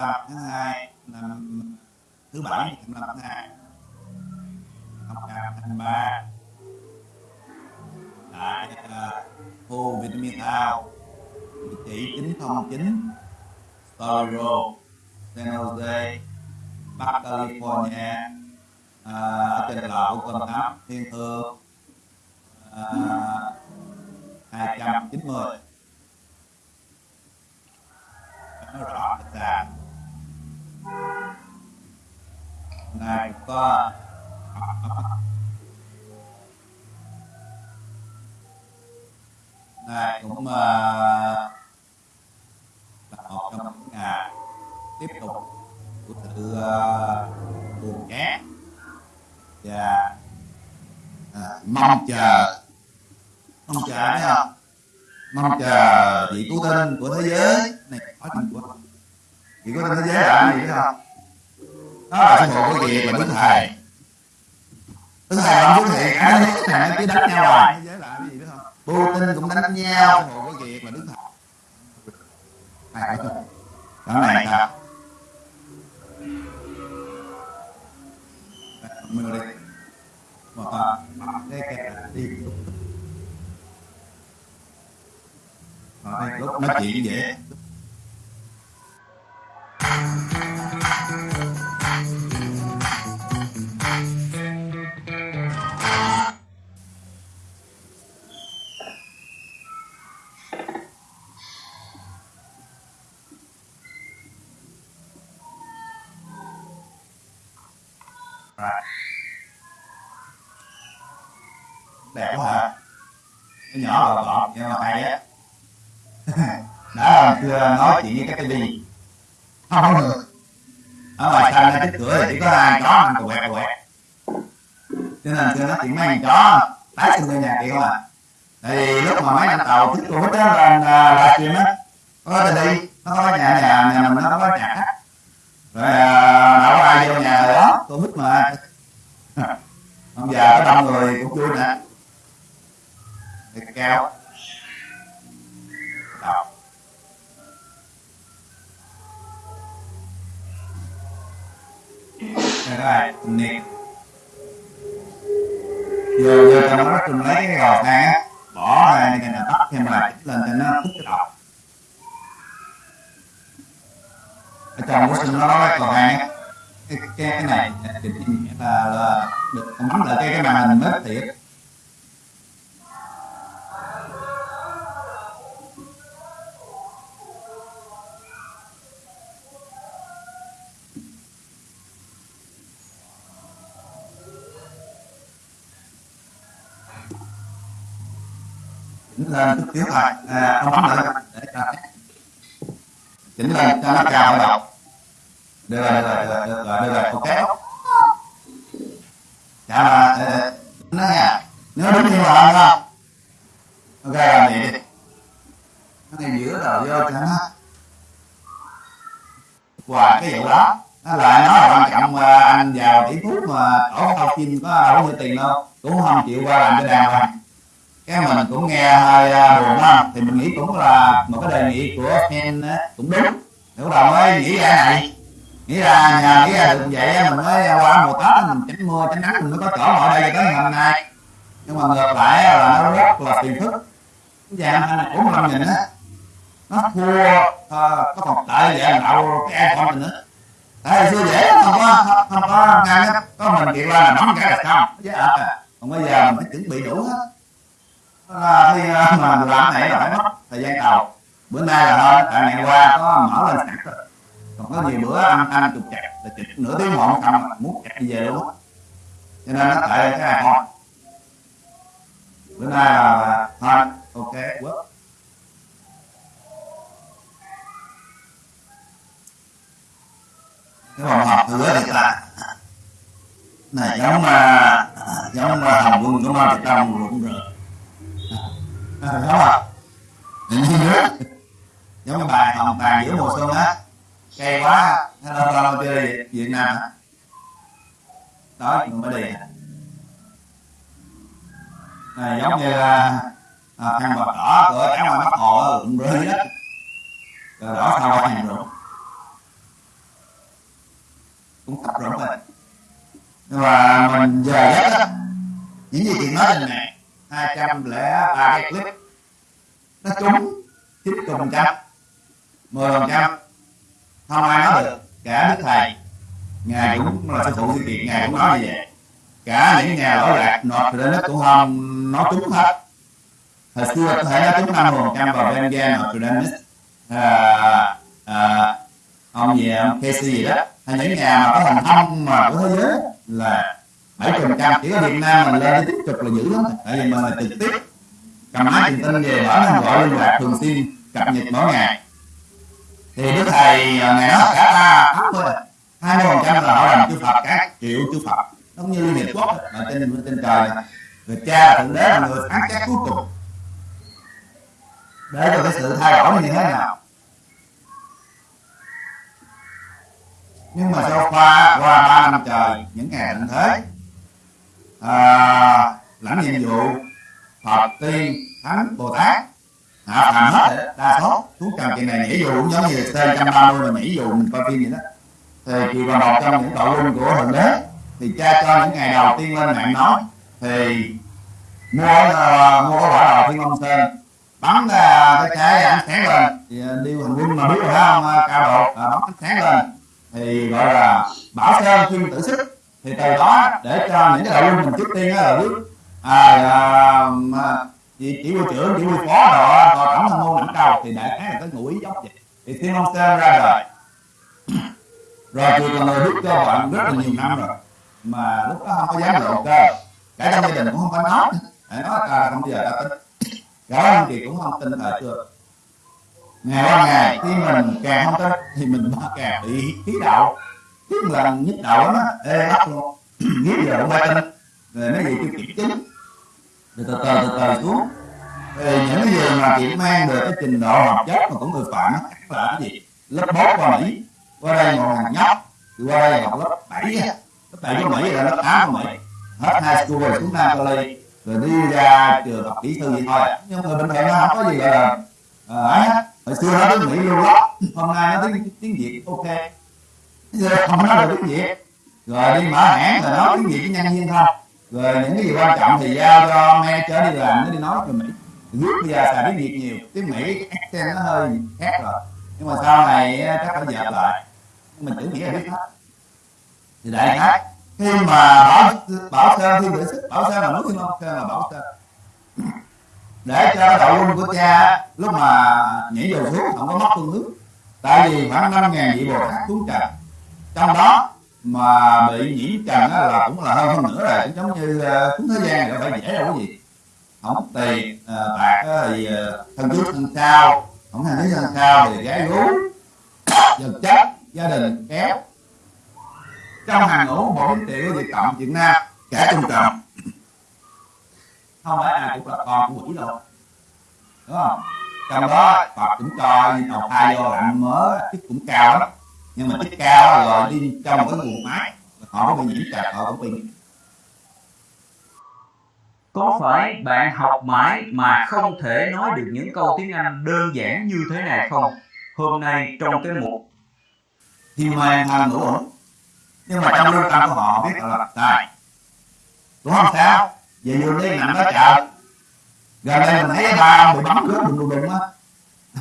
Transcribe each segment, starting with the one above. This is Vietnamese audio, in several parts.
tháng 2 năm thứ bảy 25 tháng 2 2023 tại khu Vitamin Town địa chỉ 909 Story toro San Jose Bắc California. À, ở trên lộ con tháp thiên thương à, 290 nó rõ ràng ngài có ngài cũng uh, là một trong những ngài tiếp tục của sự uh, buồn chán. Và à, mong chờ mong chờ thấy không mong chờ vị cứu tinh của thế giới. này có chuyện của chỉ có thế giới là gì không đó là sinh phụ của việc là đức thầy? Đức thầy không xuất hiện cả thế giới này cứ đánh nhau rồi thế giới Putin cũng đánh nhau sư phụ của việc là đức thầy? Này đó này sao mình đi. Mà cái kẹt đi. Lúc nói chuyện dễ đẹp quá hả? Cái nhỏ gọn gọn nhưng mà hay á. Đó chưa xưa nói chuyện với cái tivi không được ở ngoài sân trước cửa chỉ có hai chó ăn quẹt quẹt. Cho nên tôi nói chuyện mấy con chó. Tái sinh người nhà kia không à thì lúc mà mấy anh tàu thích của đó lên là chuyện á. Có ta đi, nó có nhà nhà nhà mình nó có nhà khách rồi à, đâu ai vô nhà đó tôi thích mà. Ông già có đông người cũng vui nè. Thì cao đây là niệm Vô, vô trong đó tôi lấy cái gọt than á bỏ ra cái này tắt thêm lại lên cho nó hút cái đọc ở trong quá trình nó nói cái gò than cái, cái, cái này là, là được bấm lại cái cái màn hình mất thiệt chỉnh lên chút xíu thôi à, không bấm lại để cho chỉnh lên cho nó cao đầu được rồi được rồi được rồi được rồi, được rồi ok chả là dạ, ờ, nó nha nếu đúng như là không ok làm vậy đi. Nó ngay giữa đầu vô cho nó qua cái vụ đó nó lại nói là quan trọng à, anh vào tỷ phú mà tổ thao chim có đâu có tiền đâu cũng không chịu qua làm cái đàn hoàng cái mà mình cũng nghe hơi buồn đó thì mình nghĩ cũng là một cái đề nghị của fan cũng đúng lúc đầu mới nghĩ ra này nghĩ ra nhà nghĩ ra được vậy mình mới qua mùa tết mình tránh mưa tránh nắng mình mới có chỗ ngồi đây cho tới ngày hôm nay nhưng mà ngược lại là nó rất là phiền phức dạng anh của nhìn á nó thua có còn tệ vậy đậu cái ai con mình nữa tại xưa dễ không có không có ngang có mình kiện ra là nóng cái là xong chứ à còn bây giờ mình phải chuẩn bị đủ hết là khi mà làm này là phải mất thời gian đầu. Bữa nay là thôi tại ngày qua có mở lên sẵn rồi. Còn có nhiều bữa ăn ăn trục chặt là chụp nửa tiếng một xong muốn chặt đi về luôn cho nên nó tại cái này thôi. Bữa nay là thôi ok quất. Cái vòng họp hứa thì là. Này giống mà giống mà hồng quân của ma đông rụng rợn à, đúng không như nước giống như bài hồng tàn giữa mùa xuân á. Cay quá. Nó lâu lâu chơi việt nam á. Đó mình mới đi. À, giống như à, à khăn bạc đỏ của trắng ngoài mắt hồ cũng rơi hết rồi đỏ sao qua hàng rụng. Cũng tập rộng rồi. Nhưng mà mình giờ giấc á những gì chị nói trên này hai trăm lẻ ba cái clip. nó trúng chín mươi phần trăm. Mười phần trăm. Không ai nói được. Cả đức thầy. Ngài cũng là sư phụ sự kiện ngài cũng nói như vậy. cả những nhà lỗi lạc nộp lên nó cũng không nói trúng hết. Hồi xưa có thể nói trúng năm phần trăm vào bên gia nộp à, à, ông gì ông Casey gì đó. Hay những nhà mà có thành thông mà của thế giới là bảy phần trăm chỉ ở Việt Nam mình lên tiếp tục là dữ lắm. Tại vì mình là trực tiếp, cầm máy truyền tin về mở lên gọi liên lạc thường xuyên cập nhật mỗi ngày. Thì đức thầy à, ngày đó cả ta thấp thôi à. hai mươi phần trăm là họ làm chư Phật, các triệu chư Phật. Giống như Liên Hiệp Quốc ở trên trên trời này người cha thượng đế, là người phán xét cuối cùng. Để cho cái sự thay đổi như thế nào? Nhưng mà sau qua qua ba năm trời, những ngày tận thế à, lãnh nhiệm vụ phật tiên thánh bồ tát. Hạ phàm hết đa số. Xuống trần chuyện này nhảy dù cũng giống như t trăm ba mươi mà nhảy dù mình coi phim vậy đó. Thì kỳ còn một trong những tội luân của thượng đế thì cha cho những ngày đầu tiên lên mạng nói thì mua uh, mua quả đào thiên long sơn bắn ra cái trái ánh sáng lên. Thì à, đi hành quân mà biết rồi không à, cao độ à, bắn ánh sáng lên. Thì gọi là bảo sơn thiên tử sức thì từ đó để cho những cái đội quân mình trước tiên là biết à, à, chỉ chỉ huy trưởng chỉ huy phó rồi rồi tổng tham mưu lãnh đầu thì đại khái là cái ngụ ý giống vậy. Thì thiên long sơn ra đời. Rồi thì còn người biết cho bạn rất là nhiều năm rồi. Mà lúc đó không có dám lộ cơ. Cả trong gia đình cũng không có nói. Để nói là không giờ ta tin. Cả anh chị cũng không tin là chưa. Ngày qua ngày khi mình càng không tin thì mình càng bị khí đạo khí lần nhức đầu nó. Ê bắt luôn. Nghĩ giờ không phải tin về nó gì chưa kiểm chứng. Rồi từ từ từ từ xuống. Về những cái gì mà chỉ mang được cái trình độ học chất mà cũng người phạm là cái gì? Lớp bốn qua mỹ. Qua đây một thằng nhóc. Thì qua đây học lớp bảy lớp bảy của mỹ là lớp tám của mỹ. Hết hai school rồi xuống nam cali rồi đi ra trường học kỹ sư vậy thôi. Nhưng mà bình thường nó không có gì gọi là ờ, ấy hết. Hồi xưa nó tiếng mỹ luôn đó hôm nay nó tiếng tiếng việt, ok chứ không nói được tiếng việt rồi đi mở hãng rồi nói tiếng việt với nhân viên thôi. Rồi những cái gì quan trọng thì giao cho manager đi làm, nó đi nói rồi mỹ. Nước bây giờ xài tiếng việt nhiều. Tiếng mỹ accent nó hơi khác rồi. Nhưng mà sau này chắc phải dẹp lại. Mình tưởng nghĩa là biết hết. Thì đại khái, khi mà bảo bảo sơn thiên tử sức, bảo sơn là núi thiên long sơn là bảo sơn. Để cho đội quân của cha, lúc mà nhảy dầu xuống, không có mất phương hướng. Tại vì khoảng năm ngàn vị bồ tát xuống trần trong đó, mà bị nhiễm trần là cũng là hơn hơn nữa rồi. Cũng giống như à, cúng thế gian rồi phải dễ đâu cái gì không tiền à, bạc thì à, thân trước thân cao không hành lý thân cao thì gái gú vật chất, gia đình kéo trong hàng ngũ một triệu Việt Cộng Việt Nam, kẻ trung trọng không phải ai cũng là con của quỷ đâu. Đúng không? Trong đó, Phật cũng cho đầu thai vô lạnh mớ chức cũng cao lắm nhưng mà chức cao rồi. đi trong cái nguồn máy họ có bị nhiễm trật họ cũng bị. Có phải bạn học mãi mà không thể nói được những câu tiếng Anh đơn giản như thế này không? Hôm nay trong cái mục thì mà hàng ngũ ổn nhưng mà trong lương tâm của họ biết là sai đúng không sao? Về giường đi nằm đó chợ. Gần đây mình thấy ba ông bị bắn cướp đùng đùng đùng á.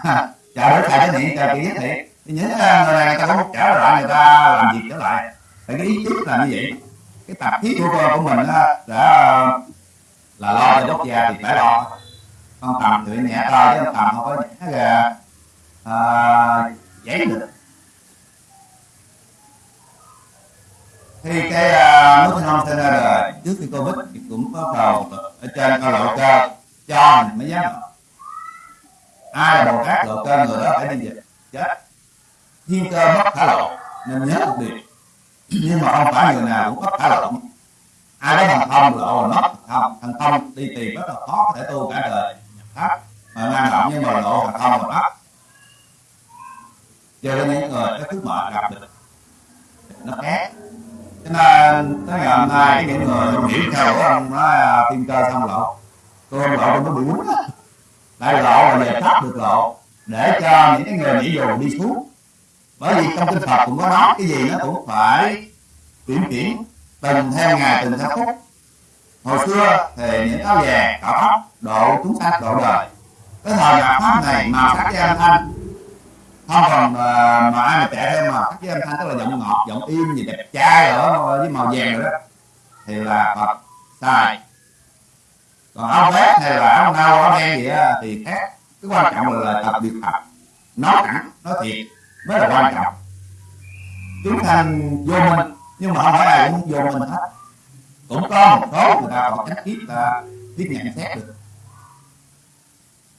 Chợ để thầy cái miệng chợ kỳ thiệt thì những người này ta có trả lại người ta làm việc trở lại. Phải cái ý chí là như vậy. Cái tập thiết của con của mình đó, đã là lo cho quốc da thì phải lo. Con tầm thì nhẹ thôi chứ con tầm không có nhẹ gà à, giấy được. Khi cái uh, nước non sinh ra đời trước khi covid thì cũng có cầu ở trên cao lộ cơ cho mình mới dám. Ai là bồ tát lộ cơ người đó phải đi dịch chết thiên cơ mất thả lộ nên nhớ một điều nhưng mà không phải người nào cũng có thả lộ ai đó thần thông lộ là mất thần thông. Thần thông đi tìm rất là khó có thể tu cả đời. Pháp mà năng động nhưng mà lộ thần thông là mất cho nên những người cái thứ mệt gặp được. Nó khác cho nên tới ngày hôm nay, những người nghĩ theo của ông nói à, thiên cơ xong lộ tôi không lộ tôi nó bị muốn lại lộ là về pháp được lộ để cho những cái người nghĩ dù đi xuống bởi vì trong kinh Phật cũng có nói cái gì nó cũng phải chuyển chuyển từng theo ngày từng theo phút. Hồi xưa thì những áo vàng cạo tóc độ chúng sanh độ đời. Cái thời nhạc pháp này màu sắc với âm thanh không còn mà, mà ai mà chạy theo mà sắc với âm thanh tức là giọng ngọt giọng im gì đẹp trai ở với màu vàng rồi đó thì là phật sai còn áo vest hay là áo nâu áo đen gì đó thì khác. Cái quan trọng là là tập biệt thật nói thẳng nói thiệt mới là quan trọng. Chúng thành vô minh nhưng mà không phải ai cũng vô minh hết. Cũng có một số người ta còn trách kiếp ta tiếp nhận xét được.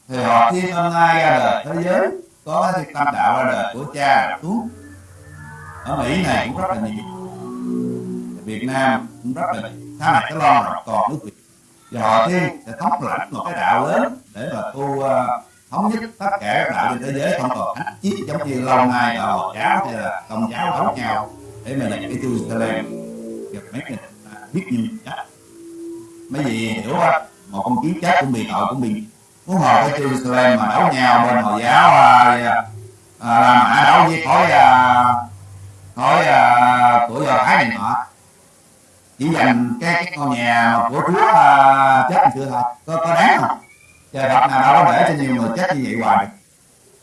Thì họ thiên hôm ai ra đời thế giới có cái tâm đạo ra đời của cha xuống ở mỹ này cũng rất là nhiều. Việt nam cũng rất là sau này cái lo rồi còn nước việt. Và họ thiên sẽ thóc lãnh một cái đạo lớn để mà tu uh, thống nhất tất cả các đạo trên thế giới không còn ách chiếc giống như lâu nay là hồi giáo hay là công giáo đấu nhau để mà giành cái Jerusalem gặp mấy người biết nhiều chắc. Mấy gì hiểu không? Một con kiến chết cũng bị tội cũng bị muốn hồi cái Jerusalem mà đấu nhau bên hồi giáo à, à, là mã đấu với khối à, khối à, của do thái này nọ. Chỉ dành cái, cái ngôi nhà của chúa à, chết chưa thôi. Có, có đáng không? Trời Phật nào đâu để cho nhiều người chết như vậy hoài.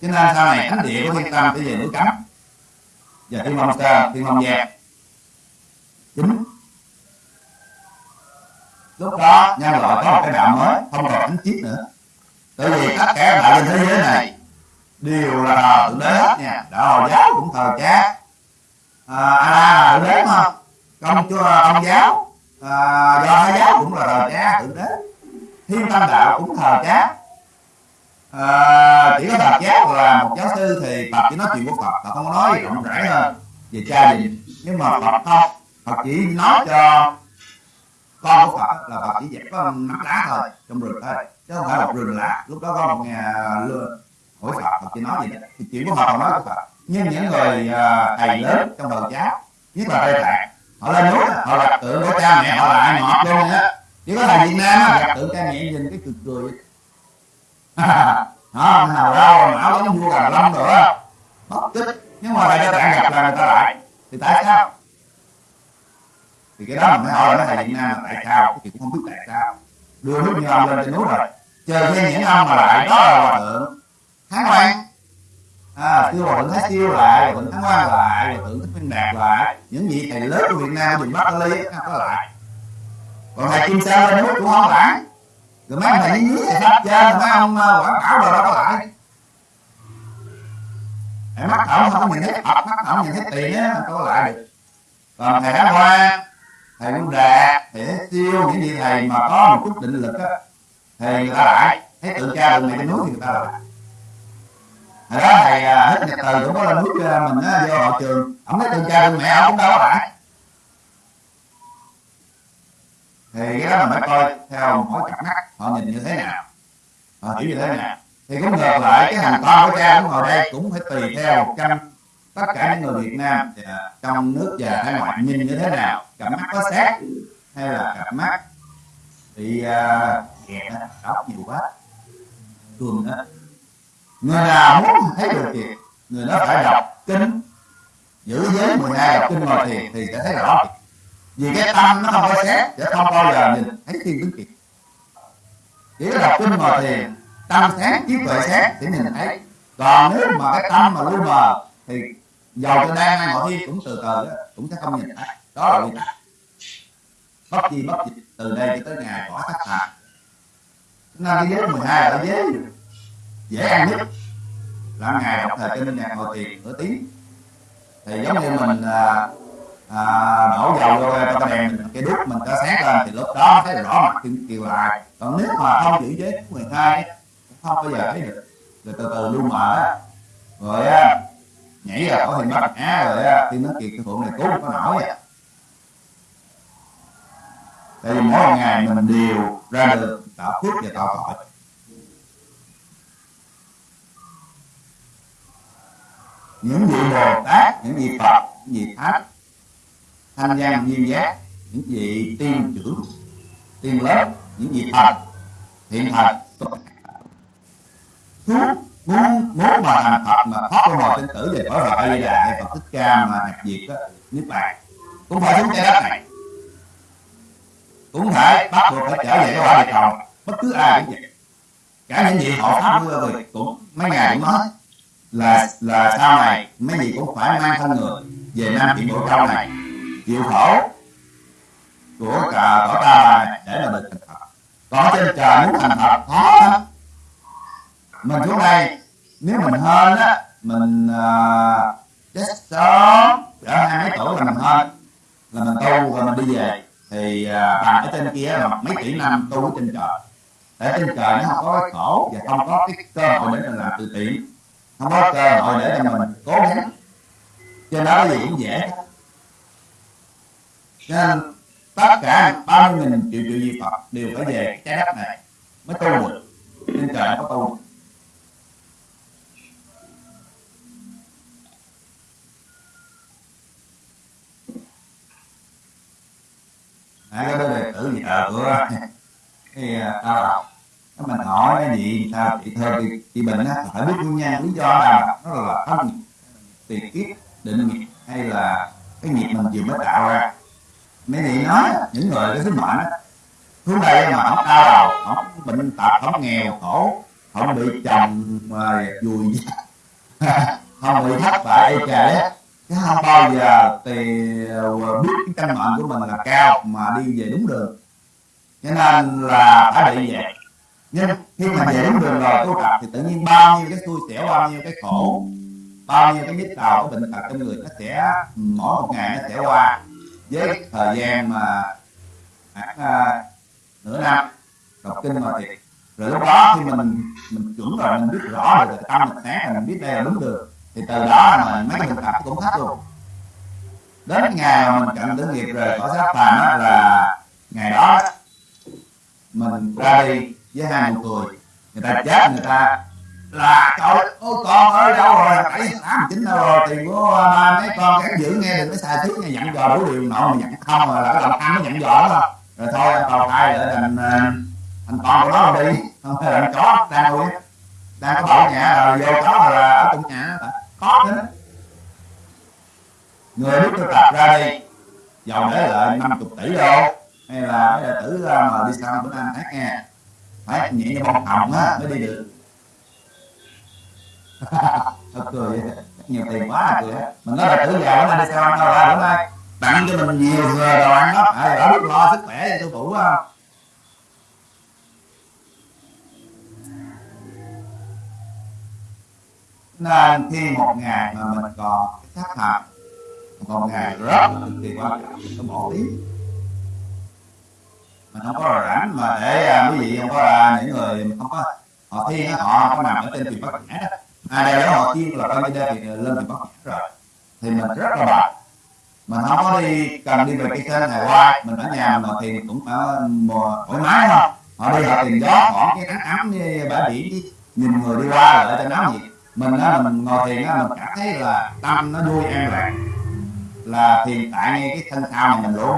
Cho nên sau này thánh địa của thiên tâm sẽ về núi cấm. Và thiên long sơn thiên long giang. Chính. Lúc đó nhân loại có một cái đạo mới không còn thánh chiết nữa. Tại vì tất cả đạo trên thế giới này đều là thờ thượng đế hết nha. Đạo hồi giáo cũng thờ cha. À, a la thượng đế mà. Công chúa ông giáo. À, do thái giáo cũng là thờ cha thượng đế thiên tâm đạo cũng thờ chát. À, chỉ có thờ chát là một giáo sư thì tập chỉ nói chuyện của phật tập không có nói rộng rãi hơn về cha gì nhưng mà phật không phật chỉ nói cho con của phật là phật chỉ dẹp có nắm lá thôi trong rừng thôi chứ không phải một rừng lá lúc đó có một nhà lừa hỏi phật phật chỉ nói gì thì chuyện của phật nói của phật. Nhưng những người à, thầy lớn trong đời chát nhất là tây tạng họ lên núi họ là tượng của cha mẹ họ là ai ngọt luôn á chỉ có thầy việt nam gặp tượng cha mẹ nhìn cái cười cười. Đó nào đâu mà áo giống vua gà lâm nữa mất tích. Nhưng mà thầy tây tạng gặp là người ta lại. Thì tại sao? thì cái đó mình hỏi là thầy việt nam là tại sao thì cũng không biết tại sao. Đưa nước như ông lên trên núi rồi. Chờ thêm những ông mà lại đó là hòa thượng. Thái quan. à kêu hòa thượng thái siêu lại hòa thượng thái quan lại hòa thượng thích minh đạt lại. Những vị thầy lớn của việt nam dùng bắc ly có lại còn thầy kim sơn lên núi cũng không lại rồi mấy ông thầy dưới thầy sắp trên mấy ông quảng cáo rồi đâu có lại thầy mắt ổng không nhìn thấy phật mắt ổng nhìn thấy tiền á có lại được. Còn thầy đã hoa, thầy cũng đạt thầy siêu những gì thầy mà có một chút định lực á thì người ta lại thấy tượng cha đường này trên núi thì người ta lại. Hồi đó thầy ờ, hết nhật từ cũng có lên núi ờ, mình á vô hội trường. Ổng thấy tượng cha đường mẹ ổng cũng đâu có lại thì cái đó mình phải coi theo mỗi cặp mắt họ nhìn như thế nào. Họ hiểu như thế nào. Thì cũng ngược lại cái hàng con của cha cũng ngồi đây cũng phải tùy theo trăm tất cả những người Việt Nam trong nước và hải ngoại nhìn như thế nào. cặp mắt có sát hay là cặp mắt bị kẹt uh, đóc nhiều quá. Tuần đó. Người nào muốn thấy được kiệt người đó phải đọc kinh. Giữ giới 12 đọc kinh ngồi thiền thì sẽ thấy rõ vì cái tâm nó không có xét sẽ không bao giờ nhìn thấy thiên tướng kiệt chỉ đọc kinh ngồi thiền tâm sáng trí tuệ sáng thì nhìn thấy. Còn nếu mà cái tâm mà lu mờ thì dầu cho đang hay ngồi thiên cũng từ từ cũng sẽ không nhìn thấy. Đó là nguyên tắc bất chi bất dịch từ đây cho tới ngày cõi thất thành nên cái giới 12 là giới dễ ăn nhất. Là ngày đọc thời kinh nhạc ngồi thiền nửa tiếng. Thì giống như mình à, đổ dầu vô cho cái đèn cái đuốc mình ta sáng lên. Thì lúc đó thấy rõ mặt kiều, kiều lại còn nếu mà không giữ giới 12 không bao giờ thấy được. Rồi từ từ lu mở rồi á nhảy ra khỏi hình bắt á rồi á tiên nó kiệt cái phượng này cứu có nổi à. Tại vì mỗi ngày mình đều ra được tạo phước và tạo tội. Những vị bồ tát những vị phật những vị thánh tham gia nhiều giác những gì tiên chữ tiên lớp những gì thật thiện thật suốt muốn muốn mà thành thật mà thoát ra ngoài sinh tử về bảo vệ a di hay phật thích ca mà nhập diệt đó niết bạn cũng phải xuống trái đất này. Cũng phải bắt buộc phải trở về cái quả địa cầu bất cứ ai cũng vậy. Cả những gì họ pháp của người cũng mấy ngày cũng nói là là sau này mấy gì cũng phải mang thân người về nam thiện bộ châu này chịu khổ của cả cỏ ta này để là bình thành phật có trên trời muốn thành phật khó lắm mình xuống đây nếu mình hơn á mình uh, chết sớm ở hai mấy tuổi là mình hơn là mình tu rồi mình đi về. Thì à, uh, bằng ở trên kia là mấy tỷ năm tu ở trên trời. Để trên trời nó không có cái khổ và không có cái cơ hội để mình làm từ thiện. Không có cơ hội để cho mình cố gắng. Cho đó cái gì cũng dễ nên tất cả bao nghìn triệu triệu di phật đều phải về trái đất này mới tu được. Nên trời có tu à, cái đó đệ tử gì thờ của cái à, tao đọc. Nó mình hỏi cái gì sao chị thơ chị, chị bệnh á phải biết nguyên nhân lý do nào nó là thân tiền kiếp định nghiệp hay là cái nghiệp mình vừa mới tạo ra mấy vị nói, những người có sứ mệnh xuống đây mà không đau đầu không bệnh tật không nghèo khổ không bị chồng mà vùi không bị thất bại ê chứ không bao giờ thì ờ, biết cái căn mệnh của mình là cao mà đi về đúng đường. Cho nên là phải bị vậy. Nhưng khi mà về đúng đường rồi tu tập thì tự nhiên bao nhiêu cái xui xẻo, bao nhiêu cái khổ, bao nhiêu cái nhức đầu, cái bệnh tật trong người nó sẽ, mỗi một ngày nó sẽ qua với thời gian mà khoảng à, nửa năm đọc kinh rồi thì rồi lúc đó khi mình mình chuẩn rồi mình biết rõ được tâm mình sáng rồi mình biết đây là đúng đường thì từ đó mà mấy cái bệnh cũng hết luôn. Đến ngày mà mình cận tử nghiệp rồi có sát phàm đó là ngày đó mình ra đi với hai nụ cười người ta chết người ta là trời ôi con ơi đâu rồi? Bảy tám chín đâu rồi? Tiền của ba mấy con gắn giữ nghe đừng có sai thiết nghe dặn dò đủ điều nọ mà dặn không à, là cái lòng ăn nó dặn dò đó. Rồi thôi, anh tàu hai để thành ờ, thành con của nó đi. Không phải là chó, đang nuôi đang có bảo nhà rồi vô chó là ở trong nhà có nữa người biết tôi tập ra đi. Giàu để lại năm chục tỷ đô. Hay là mấy đệ tử ờ, mà đi sao bữa nam hát nghe. Phải nhẹ như bông hồng á, mới đi được thật cười nhiều tiền quá là cười. Mình nói là tử già nó đi sao ăn đâu ra đúng không tặng cho mình nhiều người đồ ăn đó à, ở biết lo sức khỏe cho tôi phụ không nên khi một ngày mà mình còn sát hạt còn ngày rất là cực kỳ quan trọng có một tí mình không có rảnh mà để à, quý vị không có à, những người không có họ thi họ không có nằm ở trên tiền bát nhã đó ai đây đó họ thiên là coi như đây thì lên tiền bắt rồi. Thì mình rất là bận mình không có đi cần đi về cái kênh này qua, mình ở nhà mà thì cũng ở ờ, mùa thoải mái không họ đi, họ tìm gió, bỏ cái nắng ấm như bãi biển đi, nhìn người đi qua là ở trên nóng gì mình á, mình ngồi thiền á, mình cảm thấy là tâm nó vui an lạc là thiền tại ngay cái thân thao này mình luôn.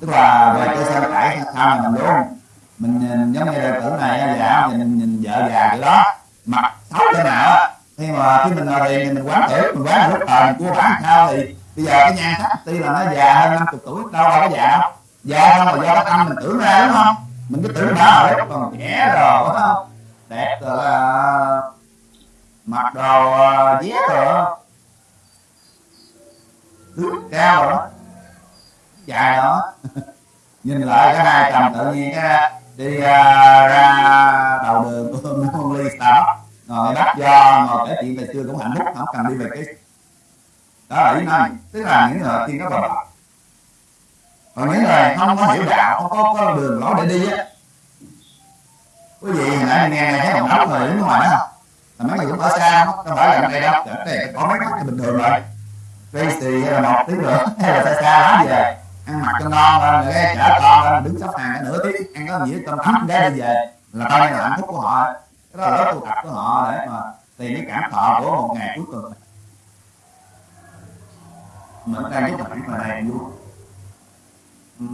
Tức là về cái sao tại thân thao này mình luôn. Mình nhìn giống như đệ tử này dạ nhìn nhìn vợ già cái đó, mặt xấu thế nào nhưng mà khi mình ngồi tiền thì mình quán tiểu mình quán lúc thời à, mình cua bán sao thì bây giờ cái nhan sắc tuy là nó già hơn năm chục tuổi đâu đâu có già đâu. Già không là do cái tâm mình tưởng ra đúng không? Mình cứ tưởng đã rồi còn trẻ rồi đúng không? Đẹp rồi là mặc đồ à, vét rồi tướng cao rồi đó. Dài đó. Nhìn lại cái hai chồng tự nhiên cái đi uh, ra đầu đường của môn ly Starbucks ngồi bắt do ngồi kể chuyện ngày xưa cũng hạnh phúc không cần đi về cái đó là ý nói tức là những người tiên có bờ còn những người không có hiểu đạo không có, có đường lối để đi á. Quý vị hồi nãy nghe thấy một đống người đứng ngoài đó là mấy người cũng ở xa không? Không phải là đây đâu ở đây có mấy mắt thì bình thường rồi? Tracy hay là một tiếng nữa hay là xa xa lắm về? Ăn mặc cho ngon lên rồi chở con đứng sắp hàng nửa tiếng ăn có gì cơm thấm để đi về. Là coi là hạnh phúc của họ cái đó là tu tập của họ để mà tìm cái cảm thọ của một ngày cuối tuần. Mình đang giúp bạn mà này vui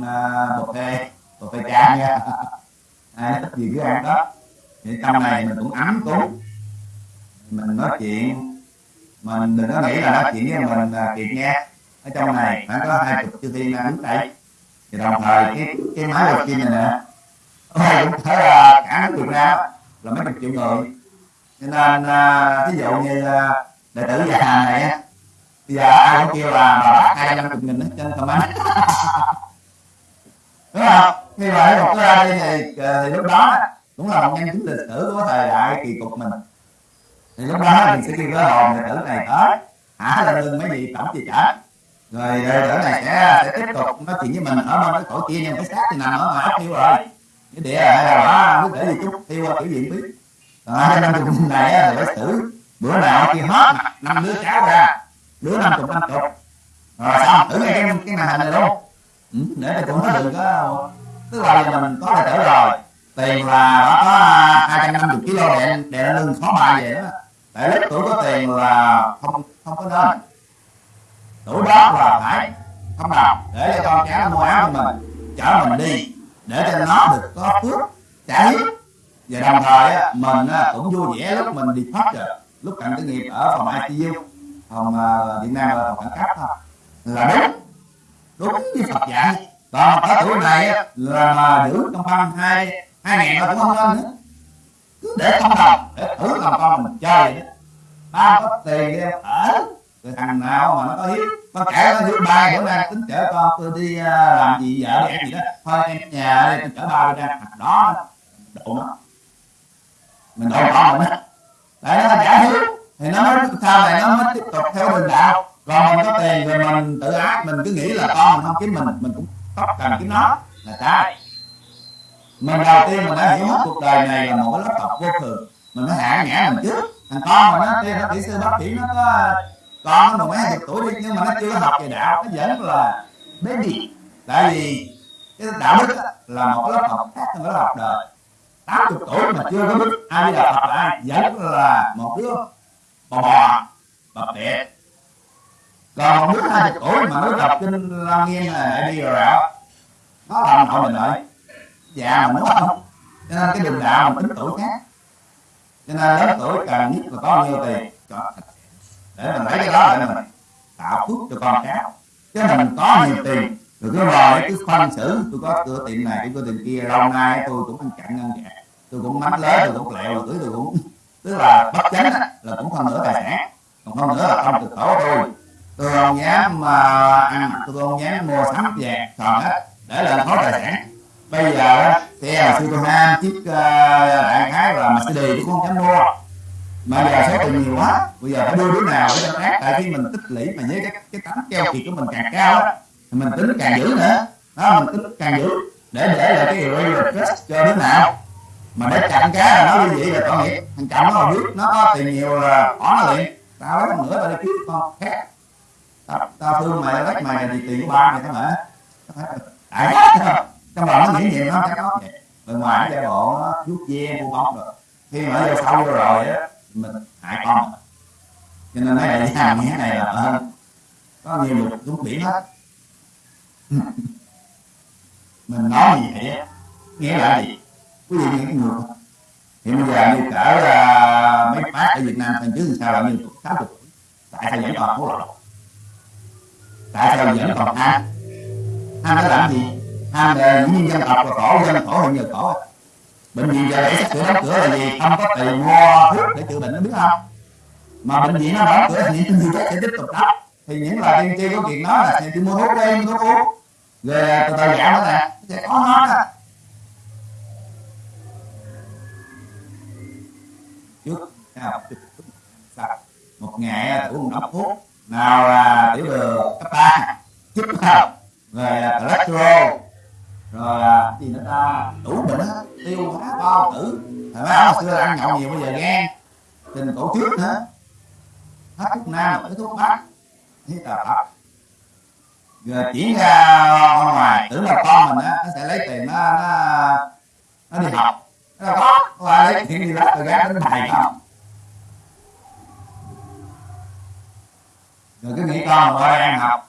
à, bột kê bột kê cha nha. Ai thích gì cứ ăn đó. Thì trong này mình cũng ấm cúng mình nói chuyện. Mình đừng có nghĩ là nói chuyện với mình là kịp nghe. Ở trong này phải có hai chục chư thiên đang đứng đây. Thì đồng thời cái cái máy đầu tiên này nè. Ôi cũng thấy là cả nước Việt Nam là mấy chục triệu người. Cho nên ví dụ như đệ tử già này á bây giờ ai cũng kêu là bà bác hai trăm chục nghìn hết trên comment đúng không? Khi mà một cái ra đây thì, thì lúc đó cũng là một nhân chứng lịch sử của thời đại kỳ cục mình. Thì lúc đó mình sẽ kêu cái hồn đệ tử này tới hả lên lưng mấy vị tổng chi trả. Rồi đệ tử này sẽ sẽ tiếp tục nói chuyện với mình ở bên cái cổ kia nhưng cái xác thì nằm ở ngoài ốc thiêu rồi cái địa hay là đó cứ để gì chút thiêu kiểu diện biết. À, năm chục này phải xử. Bữa nào kia hết năm đứa cháu ra. đứa năm chục năm chục. rồi xong thử ngay cái cái màn hình này luôn. ừ, để cho tụi nó đừng có tức là giờ mình có đệ tử rồi. tiền là nó có hai trăm năm mươi kg đè đè lưng khó bài vậy đó. Tại lúc tuổi có tiền là không không có nên. Tuổi đó là phải không nào? Để cho con cháu mua áo cho mình chở mình đi để cho nó được có phước, trả hiếu và đồng thời mình cũng vui vẻ lúc mình đi thoát rồi lúc cận tử nghiệp ở phòng ICU phòng ờ, Việt Nam là phòng khẩn cấp thôi. Là đúng. Đúng như Phật dạy. Còn cái tuổi này là mà giữ trong văn hai hai ngàn là cũng không nên nữa. Cứ để không đồng, để thử làm con mình chơi vậy đó. Ba có tiền ở rồi thằng nào mà nó có hiếu con trẻ nó hiếu ba bữa nay tính chở con tôi đi uh, làm gì vợ đi ăn gì đó. Thôi em nhà đây tôi chở ba đi ra đó. Độ nó. Mình độ con mình. Á tại nó giả hiếu thì nó mới sau này nó mới tiếp tục theo đường đạo. Còn mình có tiền rồi mình tự ác mình cứ nghĩ là con mình không kiếm mình mình cũng tóc cần kiếm nó. Là sai mình đầu tiên mình đã hiểu hết cuộc đời này là một cái lớp học vô thường. Mình phải hạ ngã mình trước. Thằng con mà nó kia nó kỹ sư bác sĩ nó có con nó mười mấy hai chục tuổi đi, nhưng mà nó chưa học về đạo, nó vẫn là baby tại vì cái đạo đức là một lớp học khác hơn lớp học đời. Tám chục tuổi mà chưa có biết ai đi đạo Phật là ai, vẫn là một đứa bò bò, bập bẹ. Còn một đứa hai chục tuổi mà nó đọc kinh la nghiên là đi rồi đạo, nó làm nội mình lại. Già mà đúng không cho nên cái đường đạo mình tính tuổi khác. Cho nên lớn tuổi càng nhất là có nhiều tiền để mình lấy cái đó để mình tạo phước cho con cháu chứ mình có nhiều tiền, rồi cứ ngồi cứ phân xử, tôi có cửa tiệm này, tôi có tiệm kia, lâu nay tôi cũng ăn chặn ngân dạ tôi cũng mắm lớn tôi cũng lẹo, tôi tôi cũng tức là bất chánh, là cũng không nữa tài sản, còn không nữa là không cực khổ tôi tôi không dám mà ăn tôi không dám mua sắm vàng còn hết, để là khó tài sản. Bây giờ xe là ham chiếc ờ, đại khái là Mercedes, tôi cũng không dám mua mà giờ số tiền nhiều quá. Bây giờ phải đưa đứa nào để cho khác tại khi mình tích lũy mà với cái cái tánh keo kiệt của mình càng cao thì mình tính càng giữ nữa. Đó mình tính càng giữ để để lại cái real trust cho đứa nào. Mà để chặn cá là nó như vậy là tội nghiệp. Thằng chồng nó biết nó có tiền nhiều là bỏ nó liền. Tao lấy nữa tao đi kiếm con khác. Tao, tao thương mày lấy mày thì tiền của ba mày thôi mà. Đại trong lòng nó nghĩ nhiều nó chắc nó vậy. Bên ngoài nó giả bộ nó vuốt ve mua bóng rồi. Khi mà vô sâu vô rồi á mình hại con cho nên nói là gia nghĩa này là hơn có nhiều lục xuống biển hết. Mình nói gì vậy nghĩa là gì? Quý vị nghe cái người hiện bây giờ như cỡ uh, mấy bác ở Việt Nam thành trước sao là như sáu chục tại sao vẫn còn hối lộ? Tại sao vẫn còn ham ham nó làm gì? Ham để những dân tộc và khổ dân khổ hơn giờ khổ bệnh viện giờ để sắp sửa đóng cửa là gì không có tiền mua thuốc để chữa bệnh nó biết không? Mà bệnh viện nó đóng cửa thì những người sẽ tiếp tục đóng. Thì những là tiên tri có chuyện đó là sẽ mua thuốc đi mua thuốc uống. Rồi từ từ giảm nó nè sẽ có nó nè trước một ngày uống một thuốc. Nào là tiểu đường cấp ba chích không rồi à, cholesterol, rồi à, gì nữa ta? Đủ bệnh hết tiêu hóa bao tử. Thằng mấy hồi xưa ăn nhậu nhiều, bây giờ gan tình cổ trước nữa hết thuốc nam tới thuốc bắc. Thế là phật. Rồi chuyển ra ngoài, tưởng là con mình á, nó sẽ lấy tiền nó nó nó đi học. Nó có qua lấy tiền đi lắp rồi gác đến thầy không rồi cứ nghĩ con mà ở ăn học.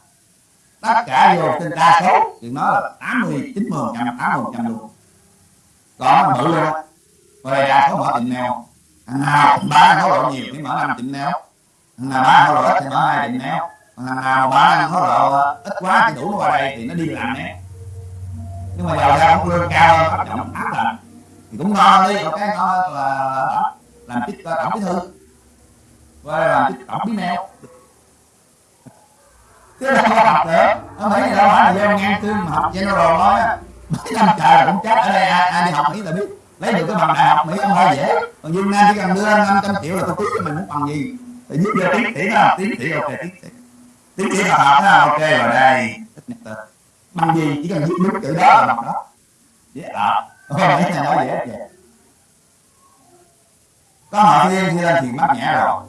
Tất cả vô trên đa số, thì nó là tám mươi, chín mươi trăm tám mươi trăm luôn đó mở ra luôn ra đa số mở tiệm nào. Thằng nào bán hối lộ nhiều thì mở năm tiệm nào. Thằng nào bán hối lộ ít thì mở hai tiệm nào. Nào bán ăn nó lộ ít quá thì đủ nó qua đây thì nó đi làm nè. Nhưng mà giàu ra cũng lương cao hơn bắt trọng áp lạnh thì cũng ngon đi có cái ngon hơn là, làm chức ờ, tổng bí thư. Và làm chức tổng bí mèo chứ là có học nữa không phải là đâu phải là do ngang cương mà học general thôi á năm trời cũng chết ở đây ai, ai đi học mỹ là biết. Lấy được cái bằng đại học mỹ không hơi dễ. Còn dương nam chỉ cần đưa năm trăm triệu là tôi biết cho mình muốn bằng gì. Thì giúp vô tiến sĩ đó tiến sĩ ok tiến sĩ tiến sĩ học học đó ok rồi đây. Bằng gì chỉ cần viết đúng chữ đó là bằng đó. Dễ đọc không mấy nói dễ vậy có họ thiên thì lên thì mắc nhẹ rồi.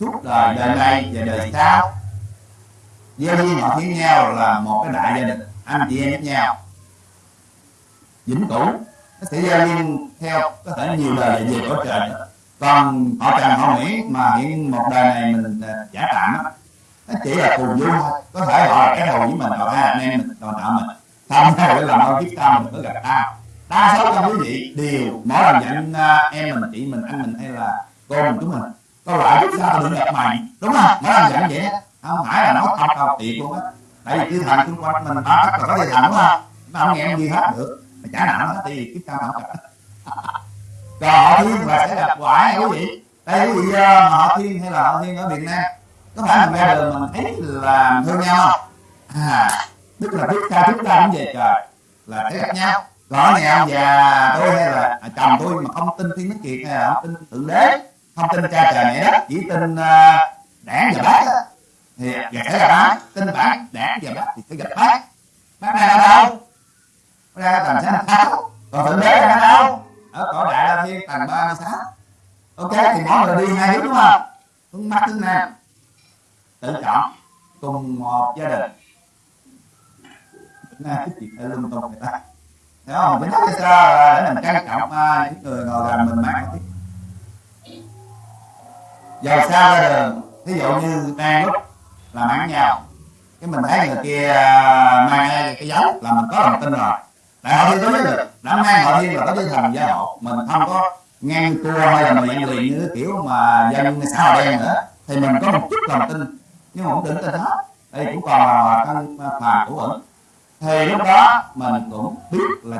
Suốt đời đời này và đời sau. Gieo duyên họ thiên nhau là một cái đại gia đình. Anh chị em với nhau vĩnh cửu. Nó sẽ giao liên theo, có thể nhiều đời về cõi trời. Còn họ trần họ nguyễn mà hiện một đời này mình à, giả tạm á, nó chỉ là phù du thôi. Có thể họ là cái đầu với mình còn hai anh em mình còn tạo mình. Xong rồi để làm ơn kiếp tao mình mới gặp ta. Đa số trong quý vị đều mỗi lần nhận à, em mình, chị mình, anh mình hay là cô mình, chúng mình có lại kiếp tao đừng gặp mày, đúng không? Mỗi lần nhận vậy không phải là nói thật cầu tiệt luôn á. Tại vì cái thằng xung quanh mình ba tất cả có chư thần, đúng không? Mà không nghe em gì hết được mà trả nợ nó thì kiếp sau gặp còn họ thiên là sẽ gặp quả quý vị? Đây quý vị uh, họ thiên hay là họ thiên ở việt nam? Có phải mình ra đường mình thấy là thương nhau không? À tức là biết ca chúng ta cũng về trời là thấy gặp nhau. Có nhà ông già tôi hay là à, chồng tôi mà không tin thiên đức kiệt hay là không tin thượng đế không tin cha trời mẹ đất chỉ tin uh, đảng và bác thì sẽ gặp bác tin bản đảng và bác thì sẽ gặp bác. Bác ở đâu ra tầng sáu sáu. Còn thượng đế đang đâu ở cõi đại la thiên tầng ba mươi sáu. Ok thì mỗi người đi hai hướng đúng không? Hướng bắc hướng nam. Tự chọn cùng một gia đình. Nè cái chuyện phải lung tung người ta. Thấy không? Mình nói cho sao là để mình trang trọng à, những người ngồi gần mình mang tiếp Dầu xa ra đường Ví dụ như đang lúc làm ăn nhau Cái mình thấy người kia à, mang cái dấu là mình có lòng tin rồi. Đại hội đối với được Đã mang hội thiên là có với thần gia hộ Mình không có ngang cua hay là mình liền như kiểu mà dân xã hội đen nữa. Thì mình có một chút lòng tin Nhưng mà không định tin hết. Đây cũng còn là căn phàm của ẩn thì lúc đó mình cũng biết là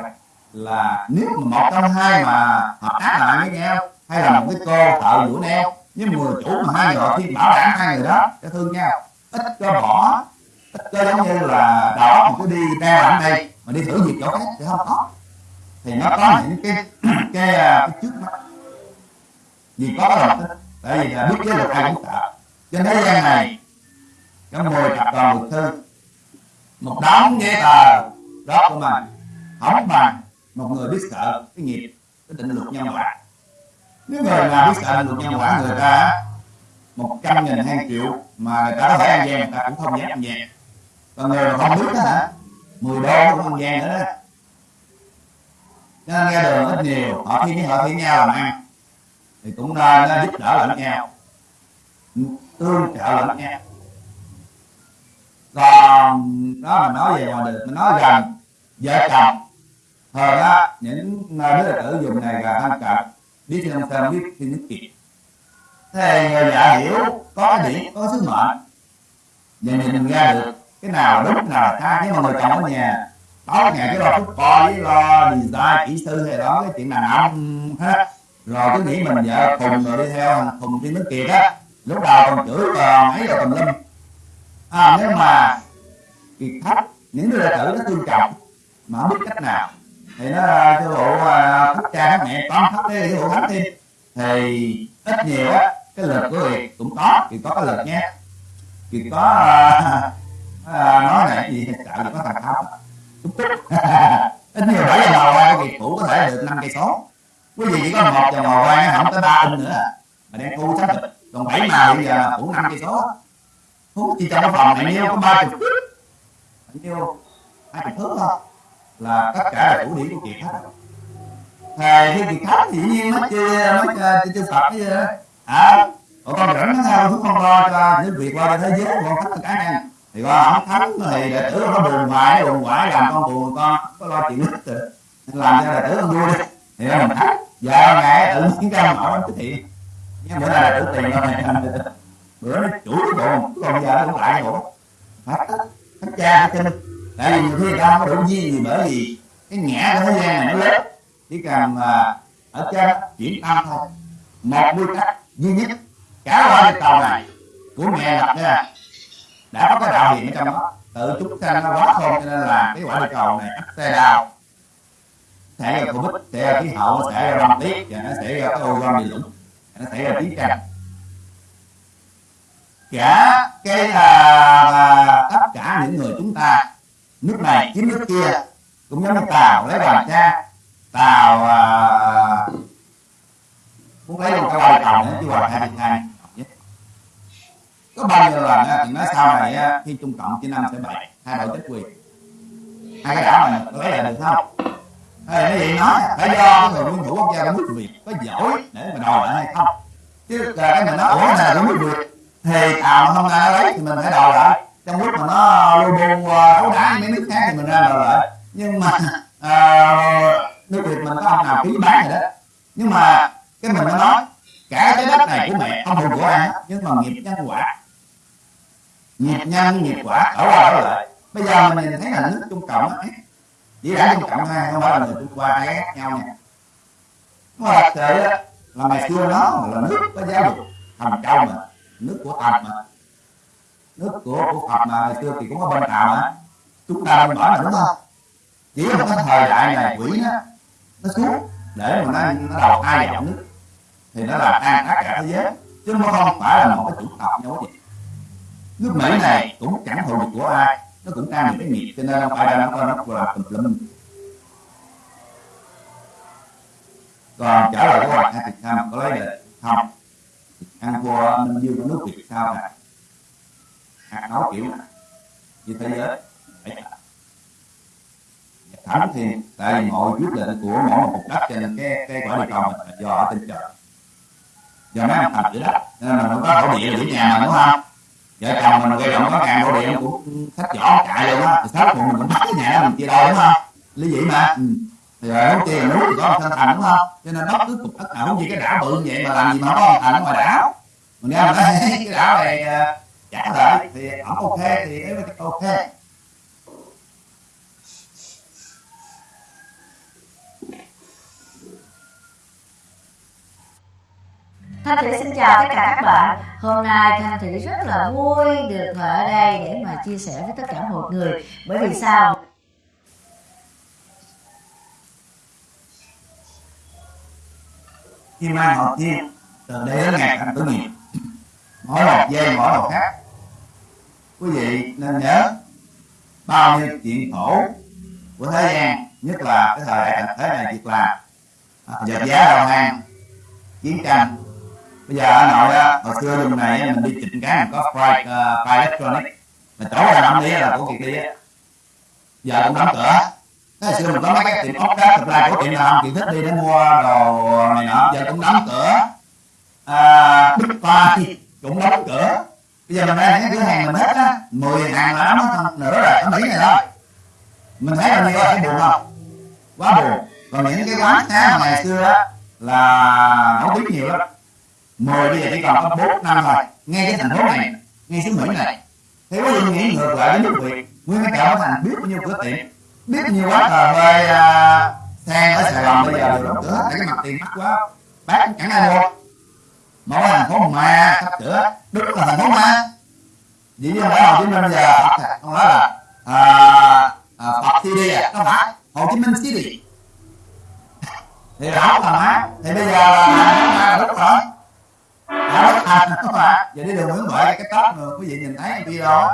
là nếu mà một trong hai mà hợp tác lại với nhau hay là một cái cô thợ vũ neo với người chủ mà hai người khi bảo đảm hai người đó sẽ thương nhau ít có bỏ ít có giống như là óc mình cứ đi ra ở đây mà đi thử việc chỗ khác thì không có thì nó có những cái cái, à, cái trước mắt. Vì có lòng tin tại vì là biết cái luật ai cũng sợ trên thế gian này có mười tập đoàn luật sư. Một đống giấy tờ đó của mình không bằng một người biết sợ cái nghiệp cái định luật nhân quả. Nếu người nào biết sợ định luật nhân quả người ta một trăm nghìn hai triệu mà người ta có thể ăn gian người ta cũng không dám ăn gian. Còn người mà không biết đó hả? Mười đô cũng ăn gian nữa. Đó cho nên ra đường ít nhiều, họ thi với họ thi nhau làm ăn thì cũng nên giúp đỡ lẫn nhau. Tương trợ lẫn nhau. Còn đó mình nói về ngoài đường mình nói rằng vợ chồng. Thường đó, những đứa tử dùng này là thân cận. Biết không sao biết, thì nước kiệt thế người dạ hiểu, có cái điểm, có sứ mệnh và nhìn ra được cái nào đúng cái nào cái mà người chồng ở nhà tối ngày cái lo phúc coi với lo gì ta kỹ sư hay đó cái chuyện đàn ông hết rồi cứ nghĩ mình vợ cùng rồi đi theo cùng đi nước kiệt á. Lúc đầu còn chửi còn ấy rồi tùm lum. À, nếu mà kiệt thấp những đứa đệ tử nó tôn trọng mà không biết cách nào thì nó à, cái bộ à, thấp cha thấp mẹ con thấp cái vụ thấp thêm thì ít nhiều á cái lực của việc cũng có thì có cái lực nha thì có uh, à, nói này gì được có thằng thấp chút chút ít nhiều bảy giờ ngồi qua việc cũ có thể được năm cây số. Quý vị chỉ có một giờ ngồi qua không tới ba in nữa. Mà đem thu xác được. Còn bảy mà bây giờ cũ năm cây số. Hút thì trong cái phòng này nhiêu có ba chục nhiêu hai chục thước thôi. Là tất cả là chủ điểm của kiệt hết thầy cái kiệt thấp thì dĩ nhiên nó chia nó chưa phật cái gì đó. À còn con rảnh nó theo thuốc con lo cho những việc qua thế giới con tất cả này thì con không thắng thì đệ tử nó buồn hoài buồn hoài làm con buồn con, có lo chuyện nít rồi. Làm cho đệ tử không vui. Đi thì mình thắng giờ ngày tự nhiên ra mở cái thiện nhưng bữa nay là tử tiền thôi bữa nó chửi cái còn giờ nó cũng lại nữa hết hết cha hết chân tại vì nhiều khi ta không có đủ duyên gì bởi vì cái ngã của thế gian này nó lớn. Chỉ cần mà ở trên chuyển tâm thôi. Một quy tắc duy nhất, cả qua cái này, của mẹ lập ra đã có cái đạo hiện ở trong đó. Tự chúng sanh nó quá khôn cho nên là cái quả địa cầu này ắt xe đào sẽ ra covid sẽ ra khí hậu sẽ ra băng tuyết và nó sẽ ra cái ozone bị lũng nó sẽ ra chiến tranh. Cả cái là tất cả những người chúng ta nước này chiếm nước kia cũng giống như tàu lấy bàn cha tàu à, muốn lấy một cái bài tàu nữa chứ hoàng hai hai có bao nhiêu lần á, thì nói sau này á, khi trung cộng chia năm sẽ bảy hai đội chính quyền. Hai cái đảo này có là được không? Hay cái gì nói phải do người quân thủ quốc gia của nước việt có giỏi để mà đòi lại hay không? Chứ cái mình nói ủa này là nước việt thì tàu không ra lấy thì mình phải đòi lại. Trong lúc mà nó lu bu à, đấu đá mấy nước khác thì mình ra đòi lại. Nhưng mà à, nước việt mình có ông nào ký bán rồi đó? Nhưng mà cái mình mới nói cả cái đất này của mẹ không thuộc của ai hết nhưng mà nghiệp nhân quả nghiệp nhân nghiệp quả ở qua ở lại. Bây giờ mình nhìn thấy là nước trung cộng á. Chỉ đã trung cộng ha không phải là người trung hoa hay ghét nhau nha. Mà thật sự đó là ngày xưa nó là nước có giáo dục thành châu mà, nước của phật mà. Nước của của phật mà, ngày xưa thì cũng có bên tàu mà. Chúng ta bên bỏ là đúng không? Chỉ là cái thời đại này quỷ nó nó xuống để mà nó nó đầu thai vào nước. Thì nó làm tan tất cả thế giới, chứ nó không phải là một cái chủng tộc nhau gì lúc nãy này cũng chẳng hồi được của ai, nó cũng đang những cái nghiệp, cho nên không ai đang nó nó là tùm lum còn trả lời của bạn hai sao có lấy được không? Ăn qua Minh Dương của nước Việt sao nè hạt nấu kiểu này. Như thế giới. Phải thẳng thì tại vì mọi quyết định của mỗi một cục đất cho nên cái cái quả địa cầu mình là do ở trên trời. Do mấy ông thành chữ đất nên là nó có thổ địa giữa nhà mà, đúng không? Vợ chồng mình gây động có càng thổ địa cũng sách vỏ chạy luôn á. Thì sáu mình mình bắt cái nhà mình chia đôi đúng không? Lý dị mà. Ừ. thì rồi không chia núi thì có một thành đúng không? Cho nên bất cứ cục đất nào cũng như cái đảo bự như vậy mà làm gì mà có thành ngoài đảo. Mình nghe mình nói cái đảo này trả lại thì ổng ok thì ok Thanh Thủy, xin chào tất cả các bạn. Hôm nay Thanh Thủy rất là vui được ở đây để mà chia sẻ với tất cả mọi người. Bởi vì sao? Khi mang họ Thiên từ đây đến ngày thành tử nghiệp mỗi một giây mỗi một khác quý vị nên nhớ bao nhiêu chuyện khổ của thế gian, nhất là cái thời đại thế này việc làm dập à, giá đầu hàng chiến tranh bây giờ ở nội á hồi xưa dùng này mình đi chỉnh cái mình có fry uh, fry electronic. Mà chỗ là năm đi là của kia đi á. Giờ cũng đóng cửa. Cái xưa mình có mấy cái tiệm ốc đó thực ra của tiệm nào chị thích đi để mua đồ này nọ. Giờ cũng đóng cửa. À, big fry cũng đóng cửa. Bây giờ mình đang thấy cửa hàng mình hết á. Mười hàng là đóng nữa rồi ở mỹ này thôi mình thấy là như vậy buồn không? Quá buồn. Còn những cái quán khác ngày xưa á là nấu biết nhiều lắm mười bây giờ chỉ còn có 4 năm rồi. Ngay cái thành phố này ngay xứ mỹ này. Thì có gì nghĩ ngược lại với nước việt nguyên cái chợ thành biết bao nhiêu cửa tiệm biết bao nhiêu quá trời phê à, xe sang ở sài gòn bây giờ đều đóng cửa hết cái mặt tiền mắc quá. Bác chẳng ai mua. Mỗi thành phố ma sắp sửa đúng là thành phố ma dĩ nhiên ở hồ chí minh giờ phật không nói là à, à, phật city à có phải hồ chí minh city thì rõ là má thì bây giờ là ma rồi đã bất thành không ạ giờ đi đường nguyễn huệ cái tóc mà quý vị nhìn thấy video đó.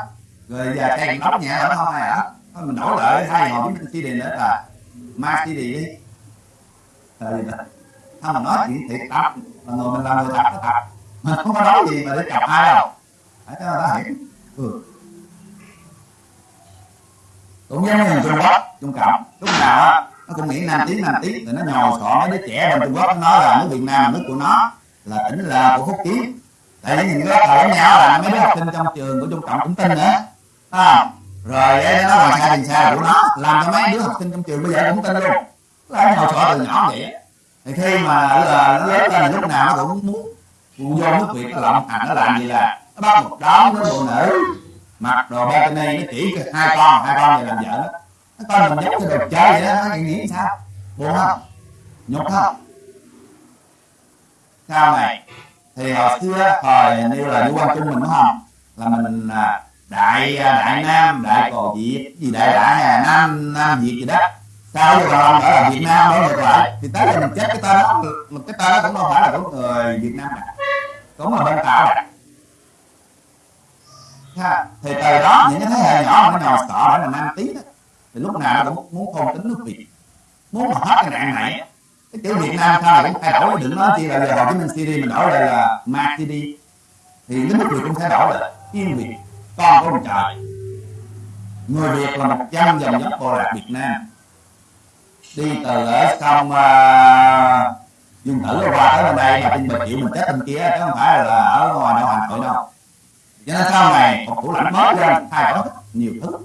Rồi giờ cây tóc nhẹ ở không ai thôi mình đổi lại hai hồ chí minh city nữa là ma city đi thời gì đó không mà nói chuyện thiệt tập. Mà người mình làm người tập nó tập. Mình không có nói gì mà để chọc ai đâu. Phải cho ta hiểu. Ừ. cũng giống như trung quốc trung cộng. Lúc nào nó cũng nghĩ nam tiếng nam tiếng rồi nó nhồi sọ mấy đứa trẻ bên trung quốc nó nói là nước việt nam là nước của nó là tỉnh là của phúc kiến. Tại vì những cái thời giống nhau là mấy đứa học sinh trong trường của trung cộng cũng tin nữa. À, rồi nó làm sai thì xa của nó làm cho mấy đứa học sinh trong trường bây giờ cũng tin luôn. Là nó sợ từ nhỏ vậy. Thì khi mà là nó lớn lên lúc nào nó cũng muốn vô nước việt nó lộng hành nó làm gì là nó bắt một đám nó phụ nữ mặc đồ bikini nó chỉ hai con hai con về làm vợ nó nó coi mình giống cái đồ chơi vậy đó. Nó nghĩ sao? Buồn không? Nhục không? Sau này? Thì hồi xưa thời như là như quan trung mình đúng không là mình à, đại à, đại nam đại cò việt gì đại đại à, nam nam việt gì đó. Sao giờ còn ở là việt nam đó ngược lại? Thì tới giờ mình chết cái tên đó một cái tên đó cũng không phải là của người việt nam cả cũng là bên tạo Ha, thì từ đó những cái thế hệ nhỏ nó sợ để mà nam tí đó. Thì lúc nào nó cũng muốn thôn tính nước việt. Muốn mà hết cái nạn này cái Việt Nam sau này cũng thay đổi đừng nói chi là giờ Hồ Chí Minh City mình đổi lại là Ma City. Thì cái nước Việt cũng thay đổi là Yên Việt con của ông trời. Người Việt là một trăm dòng dõi bộ lạc Việt Nam. Đi từ ở sông uh, Dương Tử qua tới bên đây mà tin bờ chịu mình chết bên kia chứ không phải là ở ngoài đâu Hà Nội đâu. Cho nên sau này một thủ lãnh mới lên thay đổi nhiều thứ.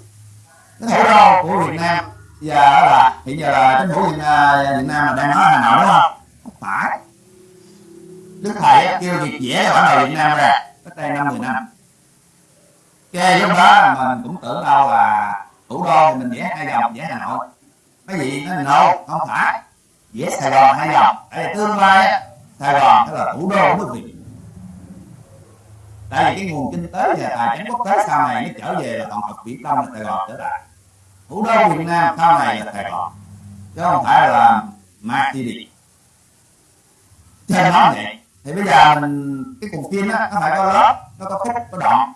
Cái thủ đô của Việt Nam Dạ, giờ là hiện giờ là chính phủ Việt Nam, Việt Nam là đang nói Hà Nội đúng không? Không phải. Đức Thầy kêu việc vẽ ở đồ Việt Nam ra. Cách đây năm mười năm. Kê lúc đó mình cũng tưởng đâu là thủ đô thì mình vẽ hai dòng vẽ Hà Nội. Cái gì nó no không phải. Vẽ Sài Gòn hai dòng. Tại tương lai Sài Gòn sẽ là thủ đô của nước Việt. Tại vì cái nguồn kinh tế và tài chính quốc tế sau này nó trở về là toàn học Biển Đông là Sài Gòn trở lại thủ đô, Việt Nam sau này là Sài Gòn. Chứ không phải là Ma City trên nói vậy, thì bây giờ mình, cái cuộc phim á, nó phải có lớp, nó có khúc, có đoạn.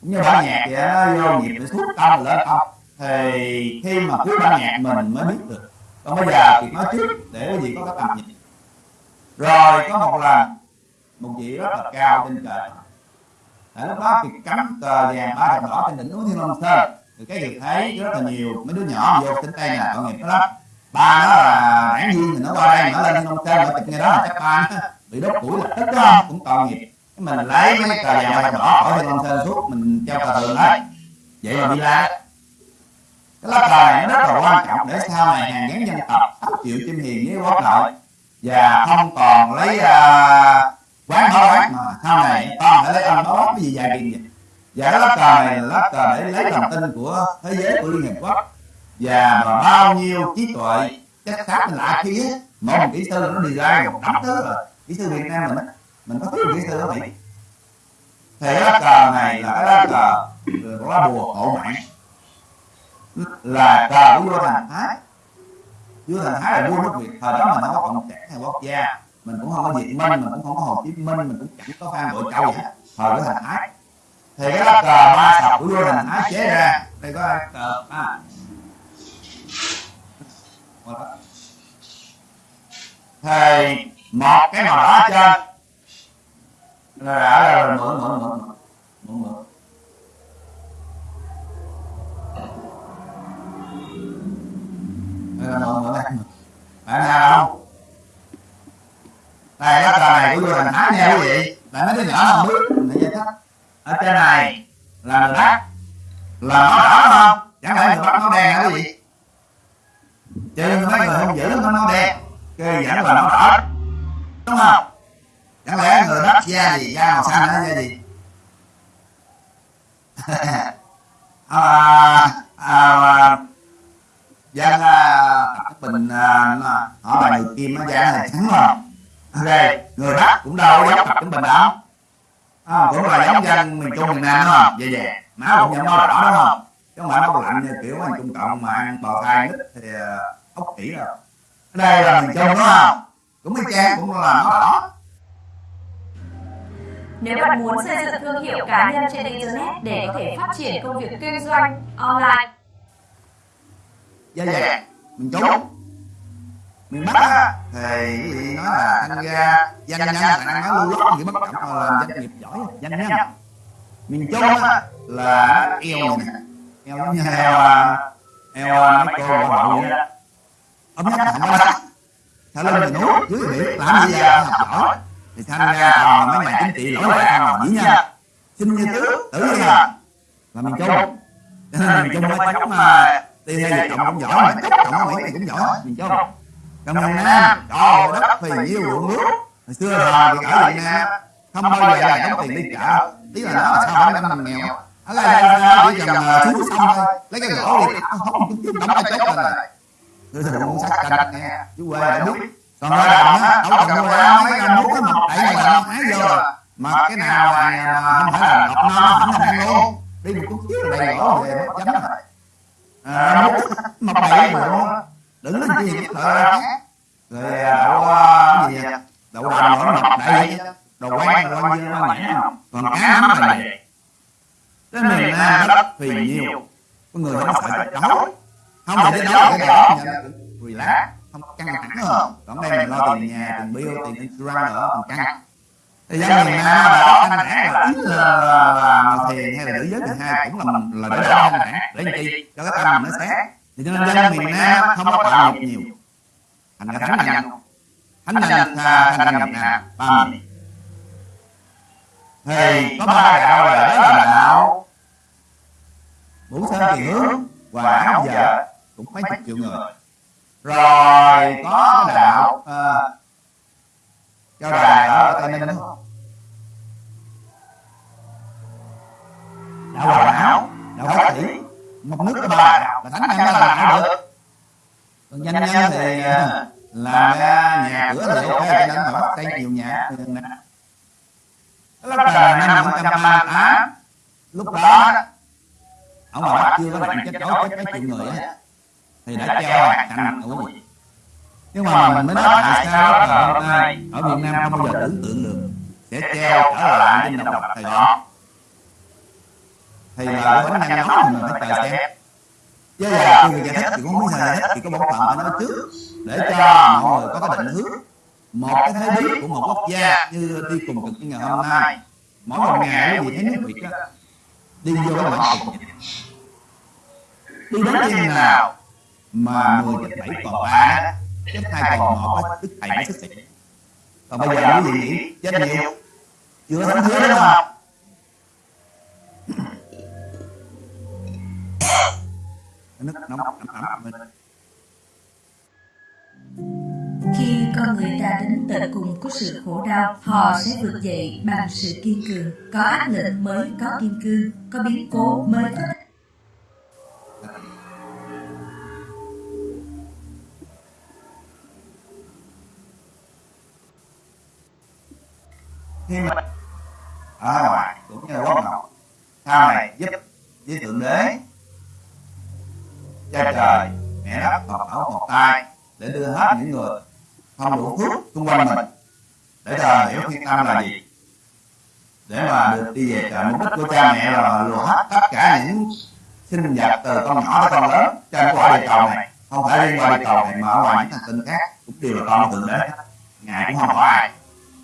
Cũng như bản nhạc vậy nó vô nhịp để suốt tâm lên tâm thì khi mà cứ bản nhạc mình mới biết được. Còn bây giờ thì nói trước, để cái gì có cái tầm nhìn. Rồi có một lần, một vị rất là cao trên trời. Tại lúc đó thì cắm cờ vàng, ba thập đỏ trên đỉnh núi thiên long sơn thì cái việc thấy rất là nhiều mấy đứa nhỏ vô tính tay nè tội nghiệp nó lắm. Ba nó là đảng viên thì nó qua đây nó lên nông long nó chụp ngay đó là chắc ba nó bị đốt củi là tức đó cũng tội nghiệp. Cái mình lấy mấy cờ vàng ba đỏ khỏi trên nông sơn suốt mình treo cờ thường đấy vậy là đi ra. Cái lá cờ này nó rất là quan trọng để sau này hàng gắn dân tộc thấu chịu chim hiền với quốc nội. Và không còn lấy uh, quán hóa quán mà sau này con phải lấy ăn đó cái gì dài tiền vậy? Và cái lá cờ này là lá cờ để lấy lòng tin của thế giới của liên hiệp quốc. Và mà bao nhiêu trí tuệ chất khác lạ kia mỗi một kỹ sư nó đi ra một đống thứ rồi kỹ sư việt nam mình. Á, mình có thiếu kỹ sư ở mỹ thì cái lá cờ này là cái lá cờ của lá bùa hộ mạng là cờ của vua thành thái. Vua thành thái là vua nước việt thời đó mình không có cộng sản hay quốc gia. Mình cũng không có việt minh mình cũng không có hồ chí minh mình cũng chẳng có phan bội châu gì hết. Thời của thành thái thì cái lá cờ ba sọc của vua thành thái chế ra. Đây có cờ à. thì một cái màu đỏ trên. Rồi đã rồi mượn mượn mượn mượn mượn đây là mượn mượn đây bạn nào không? Đây lá cờ này của vua thành thái nha quý vị tại mấy đứa nhỏ không biết? Để giải thích ở trên này là người bắc là nó đỏ không? Chẳng lẽ người bắc nó đen hả quý vị? Trừ mấy người không giữ nó nó đen. Cái vẫn là nó đỏ. Đúng không? Chẳng lẽ người bắc da gì da màu xanh hay da gì? À, à, dân à, tập bình à, họ bài kim nó da này. Trắng không ok người bắc cũng đâu có giống tĩnh bình đâu à, cũng là giống dân miền trung miền nam đúng không vậy vậy máu cũng giống nó đỏ đúng không? chứ không phải nó lạnh như kiểu anh trung cộng mà ăn bò thai nít thì ốc kỹ rồi. Ở đây là miền trung đúng không? Cũng y chang cũng là nó đỏ. Nếu bạn muốn xây dựng thương hiệu cá nhân trên Internet để có thể phát triển công việc kinh doanh online, dạ dạ. Miền trung miền bắc á thì cái nói là anh ra danh nhân bạn đang nói lưu lót những bất cập mà làm doanh nghiệp giỏi danh nhân. Miền trung á là eo này nè. Eo giống như heo à, eo à, mấy cô bộ bậu vậy ấm nhất không có đất thả lên miền núi dưới biển làm gì ra học giỏi. Thì thanh ra toàn là mấy nhà chính trị lỗi lại ăn là dĩ nhân sinh như tứ tử như là là miền trung. Cho nên miền trung mới chống mà. Đi theo là cộng cũng giỏi mà chống cộng mấy mỹ này cũng giỏi miền trung còn miền nam. Trời đất phì nhiêu ruộng nước. Hồi xưa thời thì ở việt nam không bao giờ là đóng tiền đi chợ tí là nó sao nó năm nghèo. Ở đây là chỉ cần ờ, xuống xong thôi. Lấy cái gỗ đi. Không đóng cái chốt lên rồi tôi thì muốn sách canh nghe chú quê đã biết còn ở đồng á đâu cần mua ra mấy anh muốn cái mọc đẩy mà nó hái vô. rồi mà cái nào mà, không phải là độc non không ăn luôn đi một chút xíu là đầy gỗ về mất chấm rồi à, mọc đẩy mà luôn đừng lên gì cái thợ khác rồi đậu cái gì vậy? đậu đầm nữa mọc đẩy đồ quán đồ quán như nó nhãn không còn cá nắm là vậy cái miền nam đất phì nhiều. Có người không sợ chết đói. Không phải chết đói cái đó relax không có căng thẳng hơn còn đây mình lo tiền nhà tiền bill tiền insurance nữa còn căng. Thì dân miền nam là căng thẳng là ít là thiền hay là nữ giới thứ hai cũng là là để đỡ căng thẳng. Để làm chi? Cho cái tâm mình nó sáng thì cho nên dân miền nam không có tạo nghiệp nhiều. Thành ra thánh nhân. Thánh nhân thành ra nghiệp nào ba miền. Thì có ba đạo là đó là đạo Vũ Sơn Kỳ Hướng và Áo Vợ. Cũng mấy chục triệu người. Rồi có cái đạo uh, Cao Đài ở Tây Ninh. đúng không đạo Hoàng Áo. Đạo Bác Thủy một nước có ba là thánh nhân nó làm được còn danh nhân thì à, làm ra nhà cửa thì ok cho nên mà bắt xây nhiều nhà. Thì nè lúc là năm 1938 lúc đó ông bà Bắc chưa có nạn chết đói chết mấy triệu người á. Thì đã treo thành cạnh nhưng mà mình mới nói tại sao là ở Việt Nam không bao giờ tưởng tượng được. Sẽ treo trở lại trên đồng độc Sài Gòn thì là cái bánh nhân nóng thì mình phải chờ xem chứ là khi người giải thích thì cũng sao giải thích thì có bổn phận phải nói trước để cho mọi người có cái định hướng. Một cái thế bí của một quốc gia như đi cùng cực như ngày hôm nay mỗi một ngày quý vị thấy nước Việt á. đi vô cái bản tục đi đến chừng nào mà mười chết bảy còn ba đó chết hai còn một á đức thầy mới xuất hiện. Còn bây giờ quý vị nghĩ chết nhiều chưa thấm thía đúng không nước nóng ẩm ẩm mình Khi con người ta đến tận cùng của sự khổ đau, họ sẽ vượt dậy bằng sự kiên cường. Có áp lực mới có kiên cương, có biến cố mới có khi mà ở ngoài cũng như quốc ngọc sau này giúp với thượng đế cha trời, mẹ đất hợp ảo một tay để đưa hết những người không đủ phước xung quanh mình. Để chờ hiểu thiên tâm là gì? Để mà được đi về trời mục đích của cha mẹ là lùa hết tất cả những sinh vật từ con nhỏ tới con lớn trên quả địa cầu này. Không phải riêng qua địa cầu này mà ở ngoài những hành tinh khác cũng đều là con thượng đế. Ngài cũng không có ai.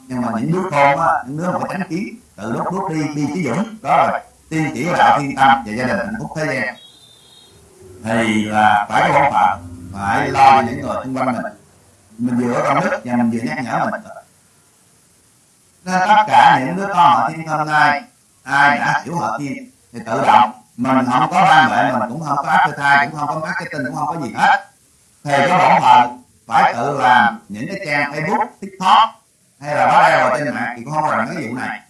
Nhưng mà những đứa con á, những đứa mà có tránh kiến từ lúc bước đi đi chí dũng, đó là tiên chỉ đạo thiên tâm và gia đình hạnh phúc thế gian thì là phải có bổn phải lo những người xung quanh mình. Mình vừa ở trong đức và mình vừa nhắc nhở mình. Nên tất cả những đứa con họ thiên hôm nay, ai đã hiểu họ thiên thì tự động, mình không có ban bệ, mình cũng không có áp thai cũng không có marketing, cũng không có gì hết. Thì cái bổn phận phải tự làm những cái trang facebook, tiktok hay là báo đeo trên mạng thì cũng không làm cái vụ này.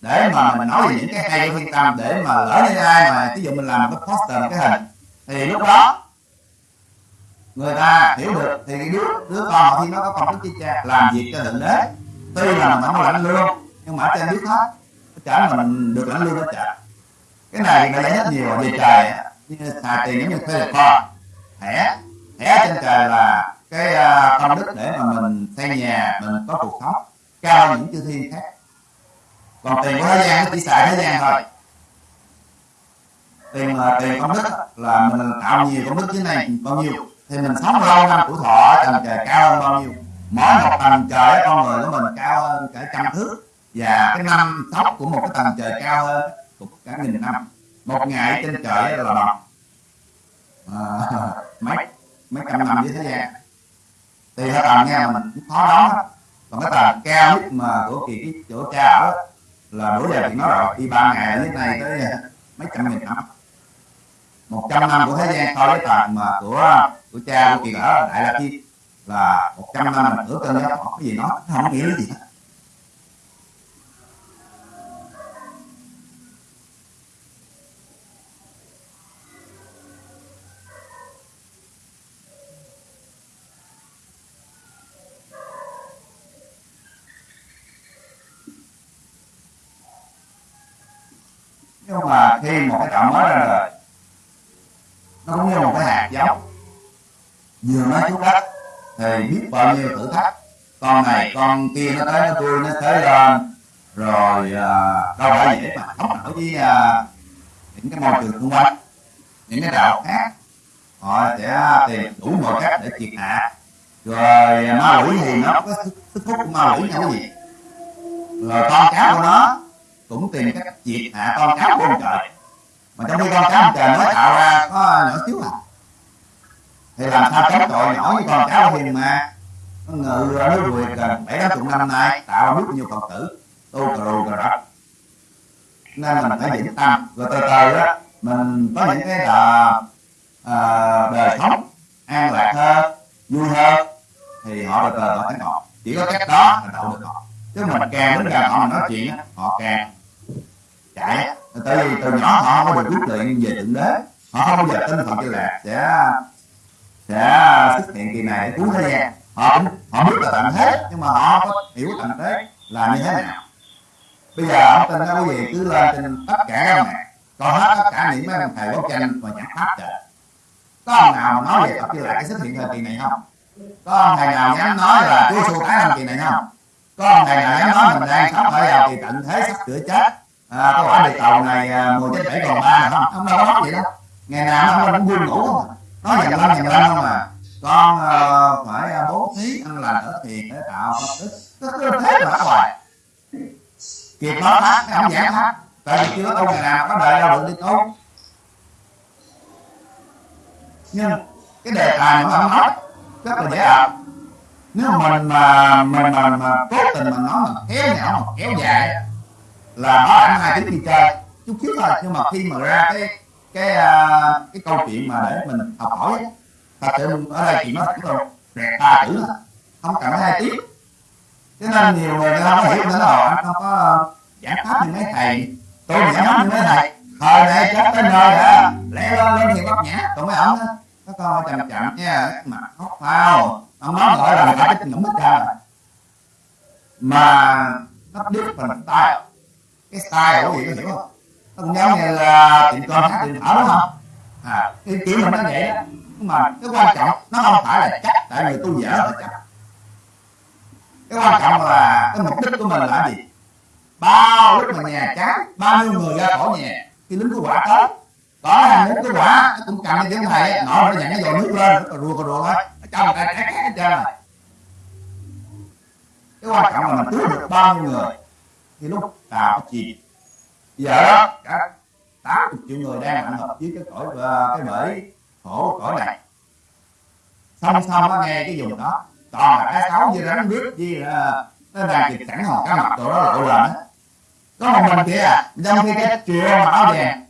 Để mà mình nói về những cái hay của thiên tâm, để mà lỡ như ai mà ví dụ mình làm một cái poster một cái hình thì lúc đó, người ta hiểu được, thì đứa đứa con họ thiên nó có công đức chi cha làm việc cho thượng đế, tuy là mình không lãnh lương, nhưng mà trên biết hết trả mình được lãnh lương nó trả cái này người ta rất nhiều về trời, như xài tiền giống như thuê được kho thẻ thẻ trên trời là cái à, công đức để mà mình xây nhà, mình có cuộc sống, cao những chư thiên khác. Còn tiền của thế gian nó chỉ xài thế gian thôi tiền mà tiền công đức là mình tạo nhiều công đức dưới này bao nhiêu? Thì mình sống lâu năm tuổi thọ tầng trời cao hơn bao nhiêu? Mỗi một tầng trời con người của mình cao hơn cả trăm thước. Và cái năm tóc của một cái tầng trời cao hơn cũng cả nghìn năm. Một ngày trên trời là bằng. À, mấy mấy trăm năm dưới thế gian. Thì cái tầng nghe mình cũng khó đó. còn cái tầng cao nhất mà của kỳ cái chỗ cha ở là bữa giờ thì nói rồi đi ba ngày như dưới này tới à, mấy trăm nghìn năm một trăm năm của thế gian so với tầng mà của của cha của kỳ ở đại la chi là một trăm năm mà cửa cơn gió có cái gì nói không nghĩa gì hết. Con kia nó tới nó tôi nó tới lên. Rồi à, đâu phải dễ mà không nổi với à, những cái môi trường xung quanh những cái đạo khác họ sẽ tìm đủ mọi cách để triệt hạ. Rồi à, ma quỷ thì nó có sức sức hút của ma quỷ là gì? Rồi con cá của nó cũng tìm cách triệt hạ con cá của ông trời. Mà trong khi con cá ông trời nó tạo ra có nhỏ xíu à. Thì làm sao chống tội nhỏ với con cháu hiền mà ngự ra nước gần bảy tám chục năm nay tạo biết nhiều phật tử tu cà rù cà rập nên mình phải vững tâm rồi từ từ á mình có những cái đà à, đời sống an lạc hơn vui hơn thì họ từ từ họ thấy ngọt chỉ có cách đó là đậu được. Họ chứ mình càng đến gần họ mình nói chuyện họ càng chạy. Tại vì từ nhỏ họ không có được quyết định về thượng đế họ không bao giờ tin phật như lạc sẽ sẽ xuất hiện kỳ này để cứu thế gian họ cũng họ biết là tận thế nhưng mà họ có hiểu tận thế là như thế nào? Bây giờ ông tin đó quý vị cứ lên trên tất cả các mạng còn hết tất cả những mấy ông thầy bóp tranh và chẳng pháp trời có ông nào mà nói về tập như lại xuất hiện thời kỳ này không? Có ông thầy nào dám nói là Chúa xu tái thời kỳ này không? Có ông thầy nào dám nói mình đang sắp phải vào kỳ tận thế sắp sửa chết? À, có quả địa cầu này à, mùa chết bảy còn ba không? Ông đâu nói vậy đâu. Ngày nào ông cũng vui ngủ không? Nói dần lên dần lên không à? Con uh, phải uh, bố thí ăn lành ở thiền để tạo công đức cứ cứ thế mà hoài kịp nó thác cái ông giảng thác tại vì chưa tu ngày nào có đời đâu được đi tu nhưng cái đề tài mà ông nói rất là dễ ập nếu mình mà mình mà, mà cố tình mà nói mà kéo nhỏ mà kéo dài là nó ảnh hai tiếng đi chơi? Chút xíu thôi nhưng mà khi mà ra cái cái uh, cái câu chuyện mà để mình học hỏi thật sự ở đây chỉ nói thẳng luôn đẹp ba chữ không cần phải hai tiếng cho nên nhiều người ta không có hiểu nữa rồi anh không có ờ, giải pháp như mấy thầy. Tôi giải pháp như mấy thầy. Thời này chắc tới nơi đã. Lẽ lên lên thì bắt nhã. Tụi mấy ông nó coi con chậm chậm nha. Mặt khóc phao. Ông nói gọi là người ta cái hết ra mà nó different style. Cái style của gì có hiểu không? Nó cũng giống như là tiệm cơm hát tiệm thở đúng không? À cái kiểu mình nó vậy đó mà cái quan trọng, nó không phải là chắc, tại vì tôi dở là chắc. Cái quan trọng là cái mục đích của mình là gì? Bao lúc mà nhà chán bao nhiêu người ra khỏi nhà, khi lính cứu hỏa tới, có hàng muốn cứu hỏa nó cũng cầm cái thầy nọ nó nhận cái dồi nước lên nó rùa rùa thôi. Nó cho người ta cái cái hết trơn cái quan trọng là mình cứu được bao nhiêu người, thì lúc tàu chìm. Giờ đó, cả tám chục triệu người đang ảnh hợp với cái cõi ờ, cái bể khổ cõi này. song song nó nghe cái vùng đó. toàn là cái sáu như rắn gì là nó đang kịp sẵn hòn cá mập tụi đó lộ lên á. có một mình kia à trong khi cái triệu mặc áo đèn.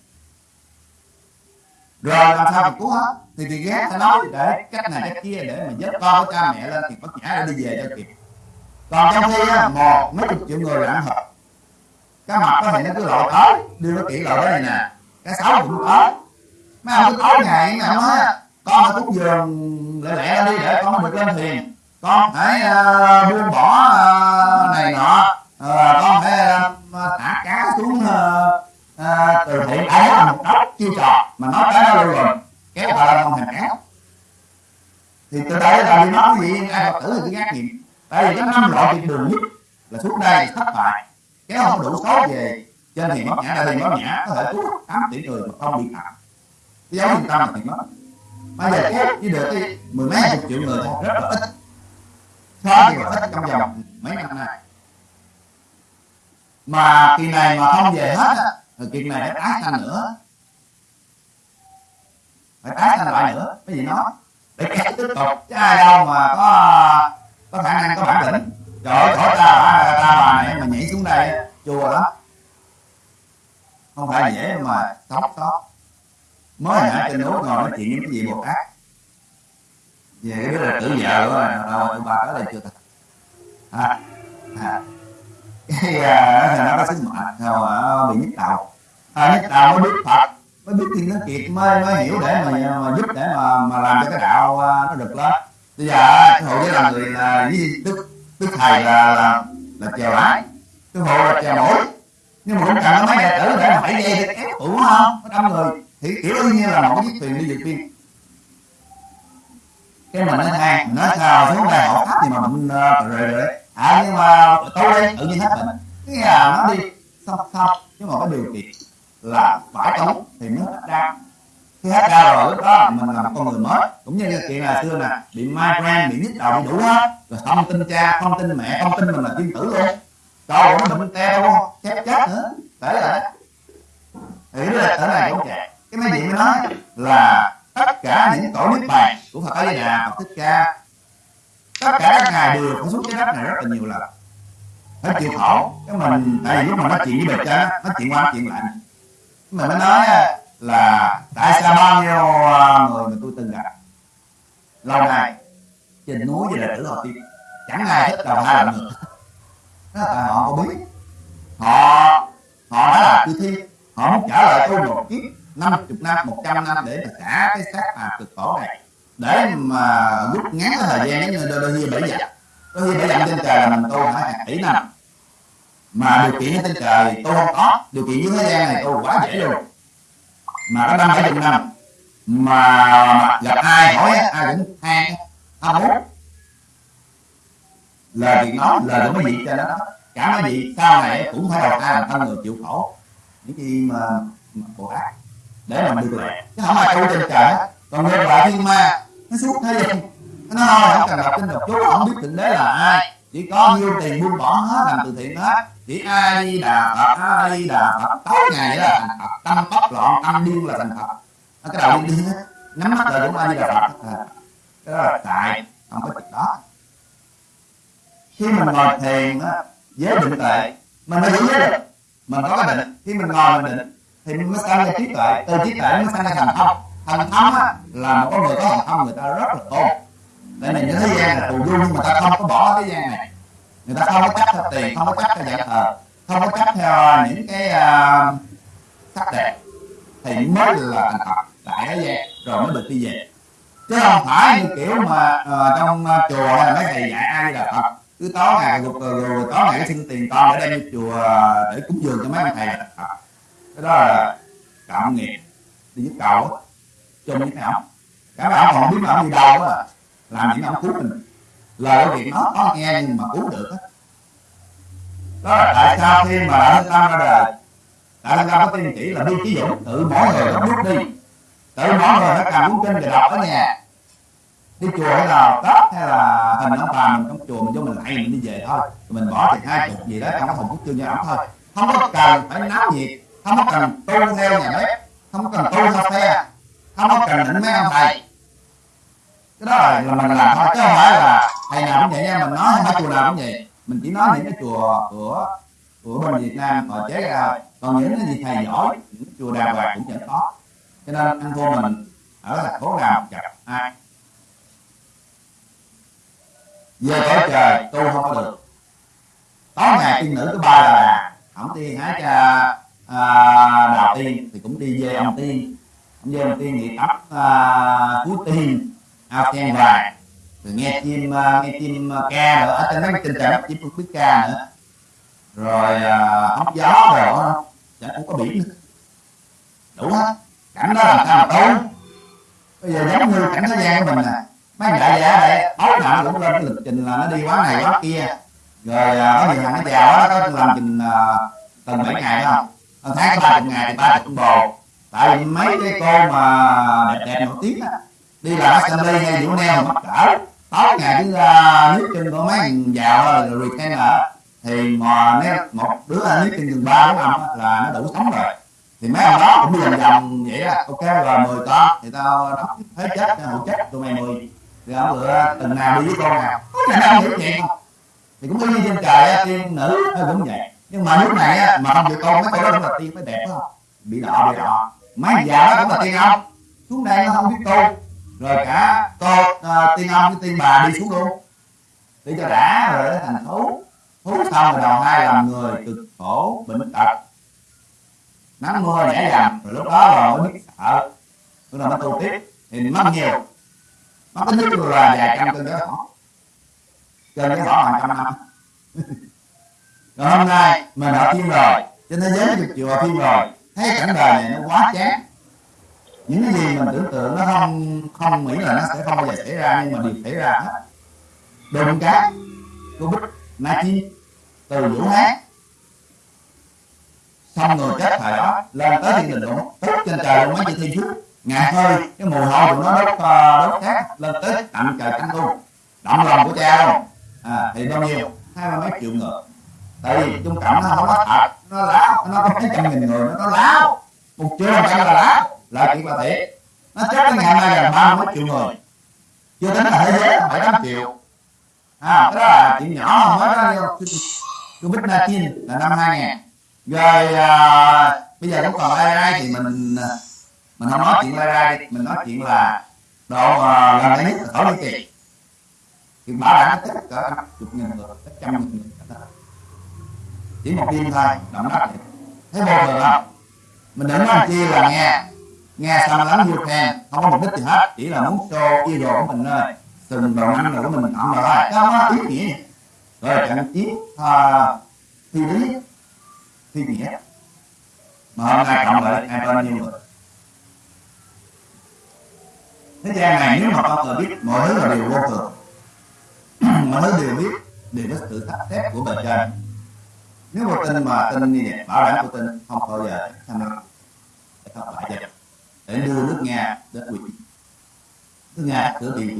Rồi làm sao mà cứu hết? thì thì ghét phải nói để cách này cách kia để mà giúp con với cha mẹ lên thì bất nhã để đi về cho kịp. còn trong khi á, một mấy chục triệu người là hợp cá mập có thể nó cứ lội tới đưa nó kỹ lội đây nè cái sáu cũng tới mấy ông cứ tối ngày mấy ông á con ở cúng giường lẹ lẹ đi để con được lên thuyền con phải uh, buông bỏ uh, này nọ. Uh, con phải uh, thả cá xuống uh, uh, từ thiện. Ai là một đốc chiêu trò mà nói cái đó luôn rồi. Kéo vào là không thành kéo. Thì từ đây là đi nói gì? Ai phật tử thì cứ ngác nghiệm. Tại vì cái năm loại tuyệt đường nhất là xuống đây thất bại. Kéo không đủ số về trên thì mất nhã đây thì mất nhã có thể cứu tám tỷ người mà không bị phạm cái dấu trăm tâm là tiền mất bây giờ kéo chỉ được cái mười mấy chục triệu người, rất là ít. So là ít trong vòng mấy năm nay. Mà kỳ này mà không về hết á, thì kỳ này phải tái sanh nữa. Phải tái sanh lại nữa. Cái gì nói? Để kéo tiếp tục. Chứ ai đâu mà có có khả năng, có bản lĩnh. Trời ơi khỏi ta bà ta bà này mà nhảy xuống đây, chùa lắm. Không phải dễ mà sống sót mới hồi nãy trên núi ngồi nói chuyện với cái gì bồ tát về cái đứa là tử vợ của đâu tụi bà tới đây chưa thật. À, à. cái à, nó có sức mạnh sao mà bị nhức đầu. À, nhức đầu mới biết phật mới biết thiên nó kiệt mới mới hiểu để mà, mà giúp để mà mà làm cho cái đạo nó được lên. Bây giờ cái hộ với là người là với đức đức thầy là là, là chèo lái. Cái hộ là chèo nổi. Nhưng mà cũng cần có mấy đệ tử để mà phải dây để ép tủ không? Có trăm người thì kiểu đương như là một cái tiền đi vượt biên cái mình nói than nói sao xuống đây họ thấp thì mà mình ờ, uh, rồi rồi à nhưng mà tôi đây tự nhiên hết bệnh. Cái là nó đi xong xong nhưng mà có điều kiện là phải tốn thì mới hết ra khi hết ra rồi lúc đó mình là một con người mới. Cũng như cái chuyện là xưa nè bị migraine bị nhức đầu bị đủ hết. Rồi không tin cha không tin mẹ không tin mình là tiên tử luôn. Trời ơi nó bệnh teo chết chết nữa. Để là thì là ở này cũng chạy cái mấy vị mới nói là tất cả những tổ niết bàn của phật a di đà, phật thích ca. Tất cả các ngài đều có xuống trái đất này rất là nhiều lần. Phải chịu khổ. Cái mình, tại vì lúc mà nói chuyện với bề trên nói chuyện qua nói chuyện lại. Mình mới nói là tại sao bao nhiêu ờ, người mà tôi từng gặp? Lâu nay, trên núi với là tử họ tiên chẳng ai thích đầu hai lần nữa đó là họ có biết. Họ họ đã là tư thiên họ muốn trả lại tôi một kiếp năm chục năm một trăm năm để mà trả cái xác phạt cực khổ này. Để mà rút ngắn cái thời gian giống như đôi khi bảy dặm. Đôi khi bảy dặm trên trời là mình tu phải hàng tỷ năm. Mà điều kiện trên trời tôi không có. Điều kiện dưới thế gian này tôi quá dễ luôn. Mà có năm bảy chục năm. Mà gặp ai hỏi ai cũng than tham muốn lời việc nói lời của mấy vị cho đó cả mấy vị sau này cũng phải đầu ta làm thân người chịu khổ. Những gì mà, mà khổ ác để mà mình được lệ chứ không ai tu trên trời còn ngược lại thiên ma, nó suốt thế gian nó nói không cần đọc kinh đọc chú không biết thượng đế là ai. Chỉ có nhiêu tiền buông bỏ hết, làm từ thiện hết. Chỉ ai đi đà phật, ai đi đà phật, tối ngày là thành phật, tâm tóc loạn, tâm điên là thành phật. À, cái đầu điên điên á. Nhắm mắt là cũng ai đi đà phật à. cái đó là tại, không có chuyện đó. Khi mình ngồi thiền á, giới định tệ mình mới giữ giới định. Mình có cái định. Khi mình ngồi mình định thì mình mới sanh ra trí tuệ. Từ trí tuệ mới sanh ra thành thông thành thông á là một con người có thành thông người ta rất là tôn. Tại này những thế gian là tù dung nhưng mà ta không có bỏ thế gian này. Người ta không có chấp theo tiền không có chấp theo dạng thờ không có chấp theo à, những cái uh, sắc đẹp. Thì mới là thành thật tại thế gian rồi mới được đi về. Chứ không phải như kiểu mà uh, trong uh, chùa là mấy thầy dạy ai là phật cứ tối ngày rồi, rồi, rồi tối ngày xin tiền con để đem chùa để cúng dường cho mấy ông thầy là phật cái đó là tạo nghiệp đi giúp cầu á những cái ổng cả mấy ổng còn biết là ổng đi đâu mà làm những ổng cứu mình. Lời của việc nó có nghe nhưng mà cứu được đó, đó là tại sao khi mà đại linh tâm ra đời đại linh có tiên chỉ là đi chí dũng tự mỗi người nó bước đi. Tự mỗi người nó cầm cuốn kinh và đọc ở nhà. Đi chùa hay là tết hay là hình ông bà mình trong chùa mình cho mình lại mình đi về thôi. Mình bỏ tiền hai chục gì đó trong cái quốc chương cho ổng thôi. Không có cần phải náo nhiệt không cần tu theo nhà bếp. Không cần tu theo phe không cần định mấy ông thầy. cái đó là, là mình làm thôi chứ không phải là thầy nào cũng vậy nha. Mình nói hay chùa nào cũng vậy. Mình chỉ nói những cái chùa của của bên Việt Nam họ chế ra còn những cái gì thầy giỏi những chùa đàng hoàng cũng vẫn có. Cho nên anh cô mình ở thành phố nào gặp ai. Về cõi trời tu không có được. Tối ngày tiên nữ có ba là ổng tiên hái cha à, đào tiên thì cũng đi về ông tiên. Ông về ông tiên thì tắp à, cuối tiên ao sen vàng. Rồi nghe chim à, nghe chim uh, ca nữa ở trên mấy trên trời chim không biết ca nữa. Rồi à, hóng gió rồi đó chẳng cũng có biển nữa. Đủ hết. Cảnh đó làm sao mà tu bây giờ giống như cảnh thế gian của mình nè. Mấy đại giả đây tối nào cũng lên cái lịch trình là nó đi quá này quá kia. Rồi à, có nhiều thằng nó chào nó có làm trình tuần bảy ngày đó không? Tháng có ba chục ngày thì ba chục bồ tại vì mấy cái cô mà đẹp đẹp nổi tiếng á, đi làm assembly hay vũ neo mắc cỡ, tối ngày cứ ra nước chân của mấy thằng giàu rồi là thì mà nếu một đứa nước chân chừng ba bốn năm là nó đủ sống rồi. Thì mấy ông đó cũng vòng vòng vậy á. Ok rồi mười con. Thì tao đóng thế chết hậu chết, tụi mày mười. Thì ông lựa từng nào đi với con nào. Có nhà nào hiểu chuyện không? Thì cũng y trên trời tiên nữ cũng vậy nhưng mà lúc này á mà không được con mấy cái đó cũng là tiên mới đẹp không? Bị đỏ bị đỏ. Mấy già đó cũng là tiên ông xuống đây nó không biết tu rồi cả cô uh, à, tiên ông với tiên bà đi xuống luôn. Để cho đã rồi nó thành thú. Thú xong rồi đầu hai làm người cực khổ bệnh tật. Nắng mưa nhảy dầm rồi lúc đó rồi mới biết sợ. Tức là nó tu tiếp thì mất nhiều. Mất tính nhất là vài trăm cân cái họ cân cái họ hàng trăm năm. còn hôm nay mình ở thiên rồi trên thế giới được chùa thiên rồi thấy cảnh đời này nó quá chán. Những cái gì mình tưởng tượng nó không không nghĩ là nó sẽ không bao giờ xảy ra nhưng mà điều xảy ra hết. Đồn cá covid 19 từ vũ hán xong người chết thời đó lên tới thiên đình luôn tức trên trời luôn mấy chữ thiên phước ngạt hơi cái mùi hôi của nó ờ, đốt đốt khác lên tới tận trời cánh luôn động lòng của cha luôn. À, thì bao nhiêu? Hai mươi mấy triệu người tại vì trung cộng nó không có thật nó láo. Nó có mấy trăm nghìn người nó láo. Một triệu một trăm là láo? Là chuyện là thiệt. Nó chết đến ngày nay là ba mươi mấy triệu người. Chưa tính là thế giới bảy tám triệu. À cái đó là chuyện nhỏ mới đó covid 19 là năm 2000 rồi à, bây giờ cũng còn AI thì mình à, mình không nói chuyện AI đi. Mình nói chuyện là độ à, gần đây nhất là thổ nhĩ kỳ. Thì bảo đảm tất cả năm chục nghìn người tất trăm nghìn người chỉ một đêm thôi. Động đất thấy vô thường không? Mình đừng nói chi là nghe. nghe xong lắm vượt khen. không có mục đích gì hết. Chỉ là muốn show idol của mình thôi. Từng đầu năm rồi của mình cộng vào thôi đó ý nghĩa rồi trận chiến à, thi lý thi nghĩa. Mà hôm nay cộng lại hai bao nhiêu người? Thế gian này nếu mà con người biết mọi thứ là điều vô thường. Mọi thứ đều biết đều có sự sắp xếp của bề trên nếu mà tin mà tin như vậy bảo đảm của tin không bao giờ tham lam để thất bại vậy để đưa nước nga đến quỷ nước nga cửa bị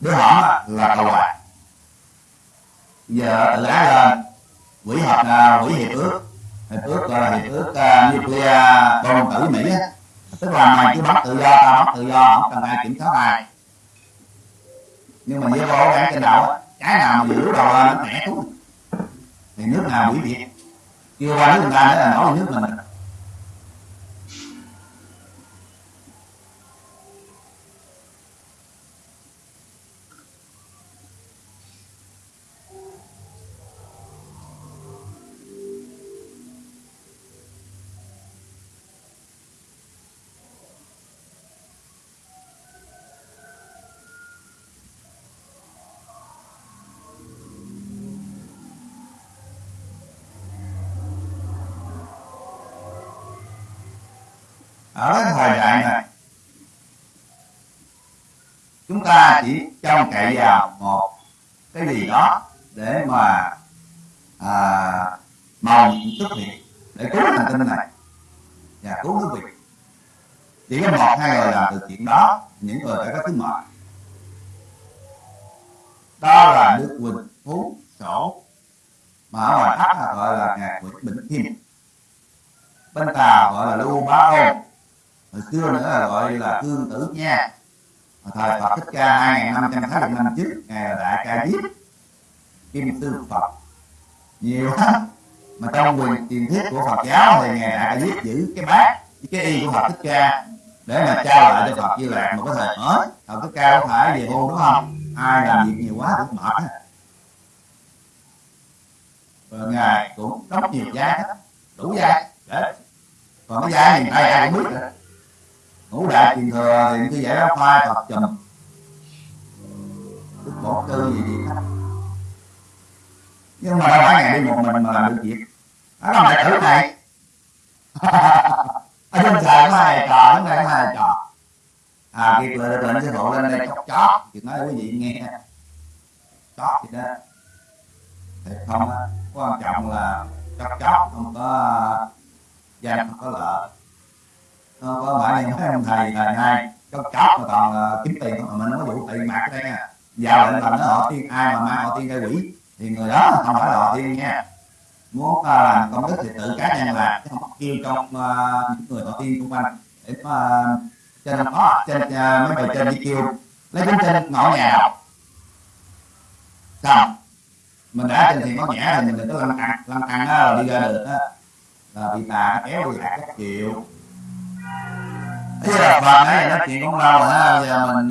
đứa họ là cầu hòa giờ tự ái lên quỹ hợp uh, quỹ hiệp ước. Hiệp ước gọi là hiệp ước uh, nuclear bom tử mỹ á. Tức là mày cứ bắt tự do tao bắt tự do không cần ai kiểm soát ai. Nhưng mà với bố gắn trên đầu á cái nào mà giữ đầu lên nó mẻ xuống thì nước nào bị việt kêu qua nước người ta nữa là nổi nước mình chúng ta chỉ trông cậy vào một cái gì đó để mà à, màu nhiệm xuất hiện để cứu hành tinh này và cứu nước vị, chỉ có một hai người làm từ chuyện đó những người đã có thứ mệnh đó là nước quỳnh phú sổ mà ở ngoài thác là gọi là ngài quỳnh bình kim. Bên tàu gọi là lưu bá ôn. Hồi xưa nữa là gọi là thương tử nha thời Phật thích ca hai năm trăm sáu năm trước, ngài là đại ca diếp kim tư Phật. Nhiều lắm mà trong quyền truyền thuyết của Phật giáo thì ngài đại ca diếp giữ cái bát, cái y của Phật thích ca để mà trao lại cho Phật Di Lạc một cái thời mới. Phật thích ca có phải về hôn đúng không? Ai làm việc nhiều quá cũng mệt rồi ngài cũng đóng nhiều giá, đủ giá. Để còn cái giá miền ai ai cũng biết rồi ngũ đại truyền thừa thì cứ giải đó khoai tập chùm đức bổ tư gì gì hết nhưng mà đâu phải ngày đi một mình mà làm được việc. Đó là đệ tử này ở trên trời có hai trò, ở đây có hai trò. À kiệt lệ lên sẽ phụ lên đây chót chót. Thì nói quý vị nghe. Chót gì đó. Thì không quan trọng là chót chót, không có ờ, danh không có lợi Ờ, có bạn này thấy ông thầy là nay có chót mà toàn ờ, kiếm tiền mà mình không có vụ tiền mặt đây nha. Vào lệnh thành nó họ tiên ai mà mang họ tiên gây quỷ thì người đó không phải là họ tiên nha. Muốn uh, làm công đức thì tự cá nhân làm chứ không kêu trong uh, những người họ tiên xung quanh. Để mà trên đó trên uh, mấy bài trên đi kêu lấy bánh trên ngõ nhà. Đọc xong mình đã trên thì có nhã thì mình đừng có lăn tăng lăn tăng đi ra được á. Là bị tà kéo lại lạc các triệu thế là bà nói là nói chuyện cũng lâu rồi ha giờ mình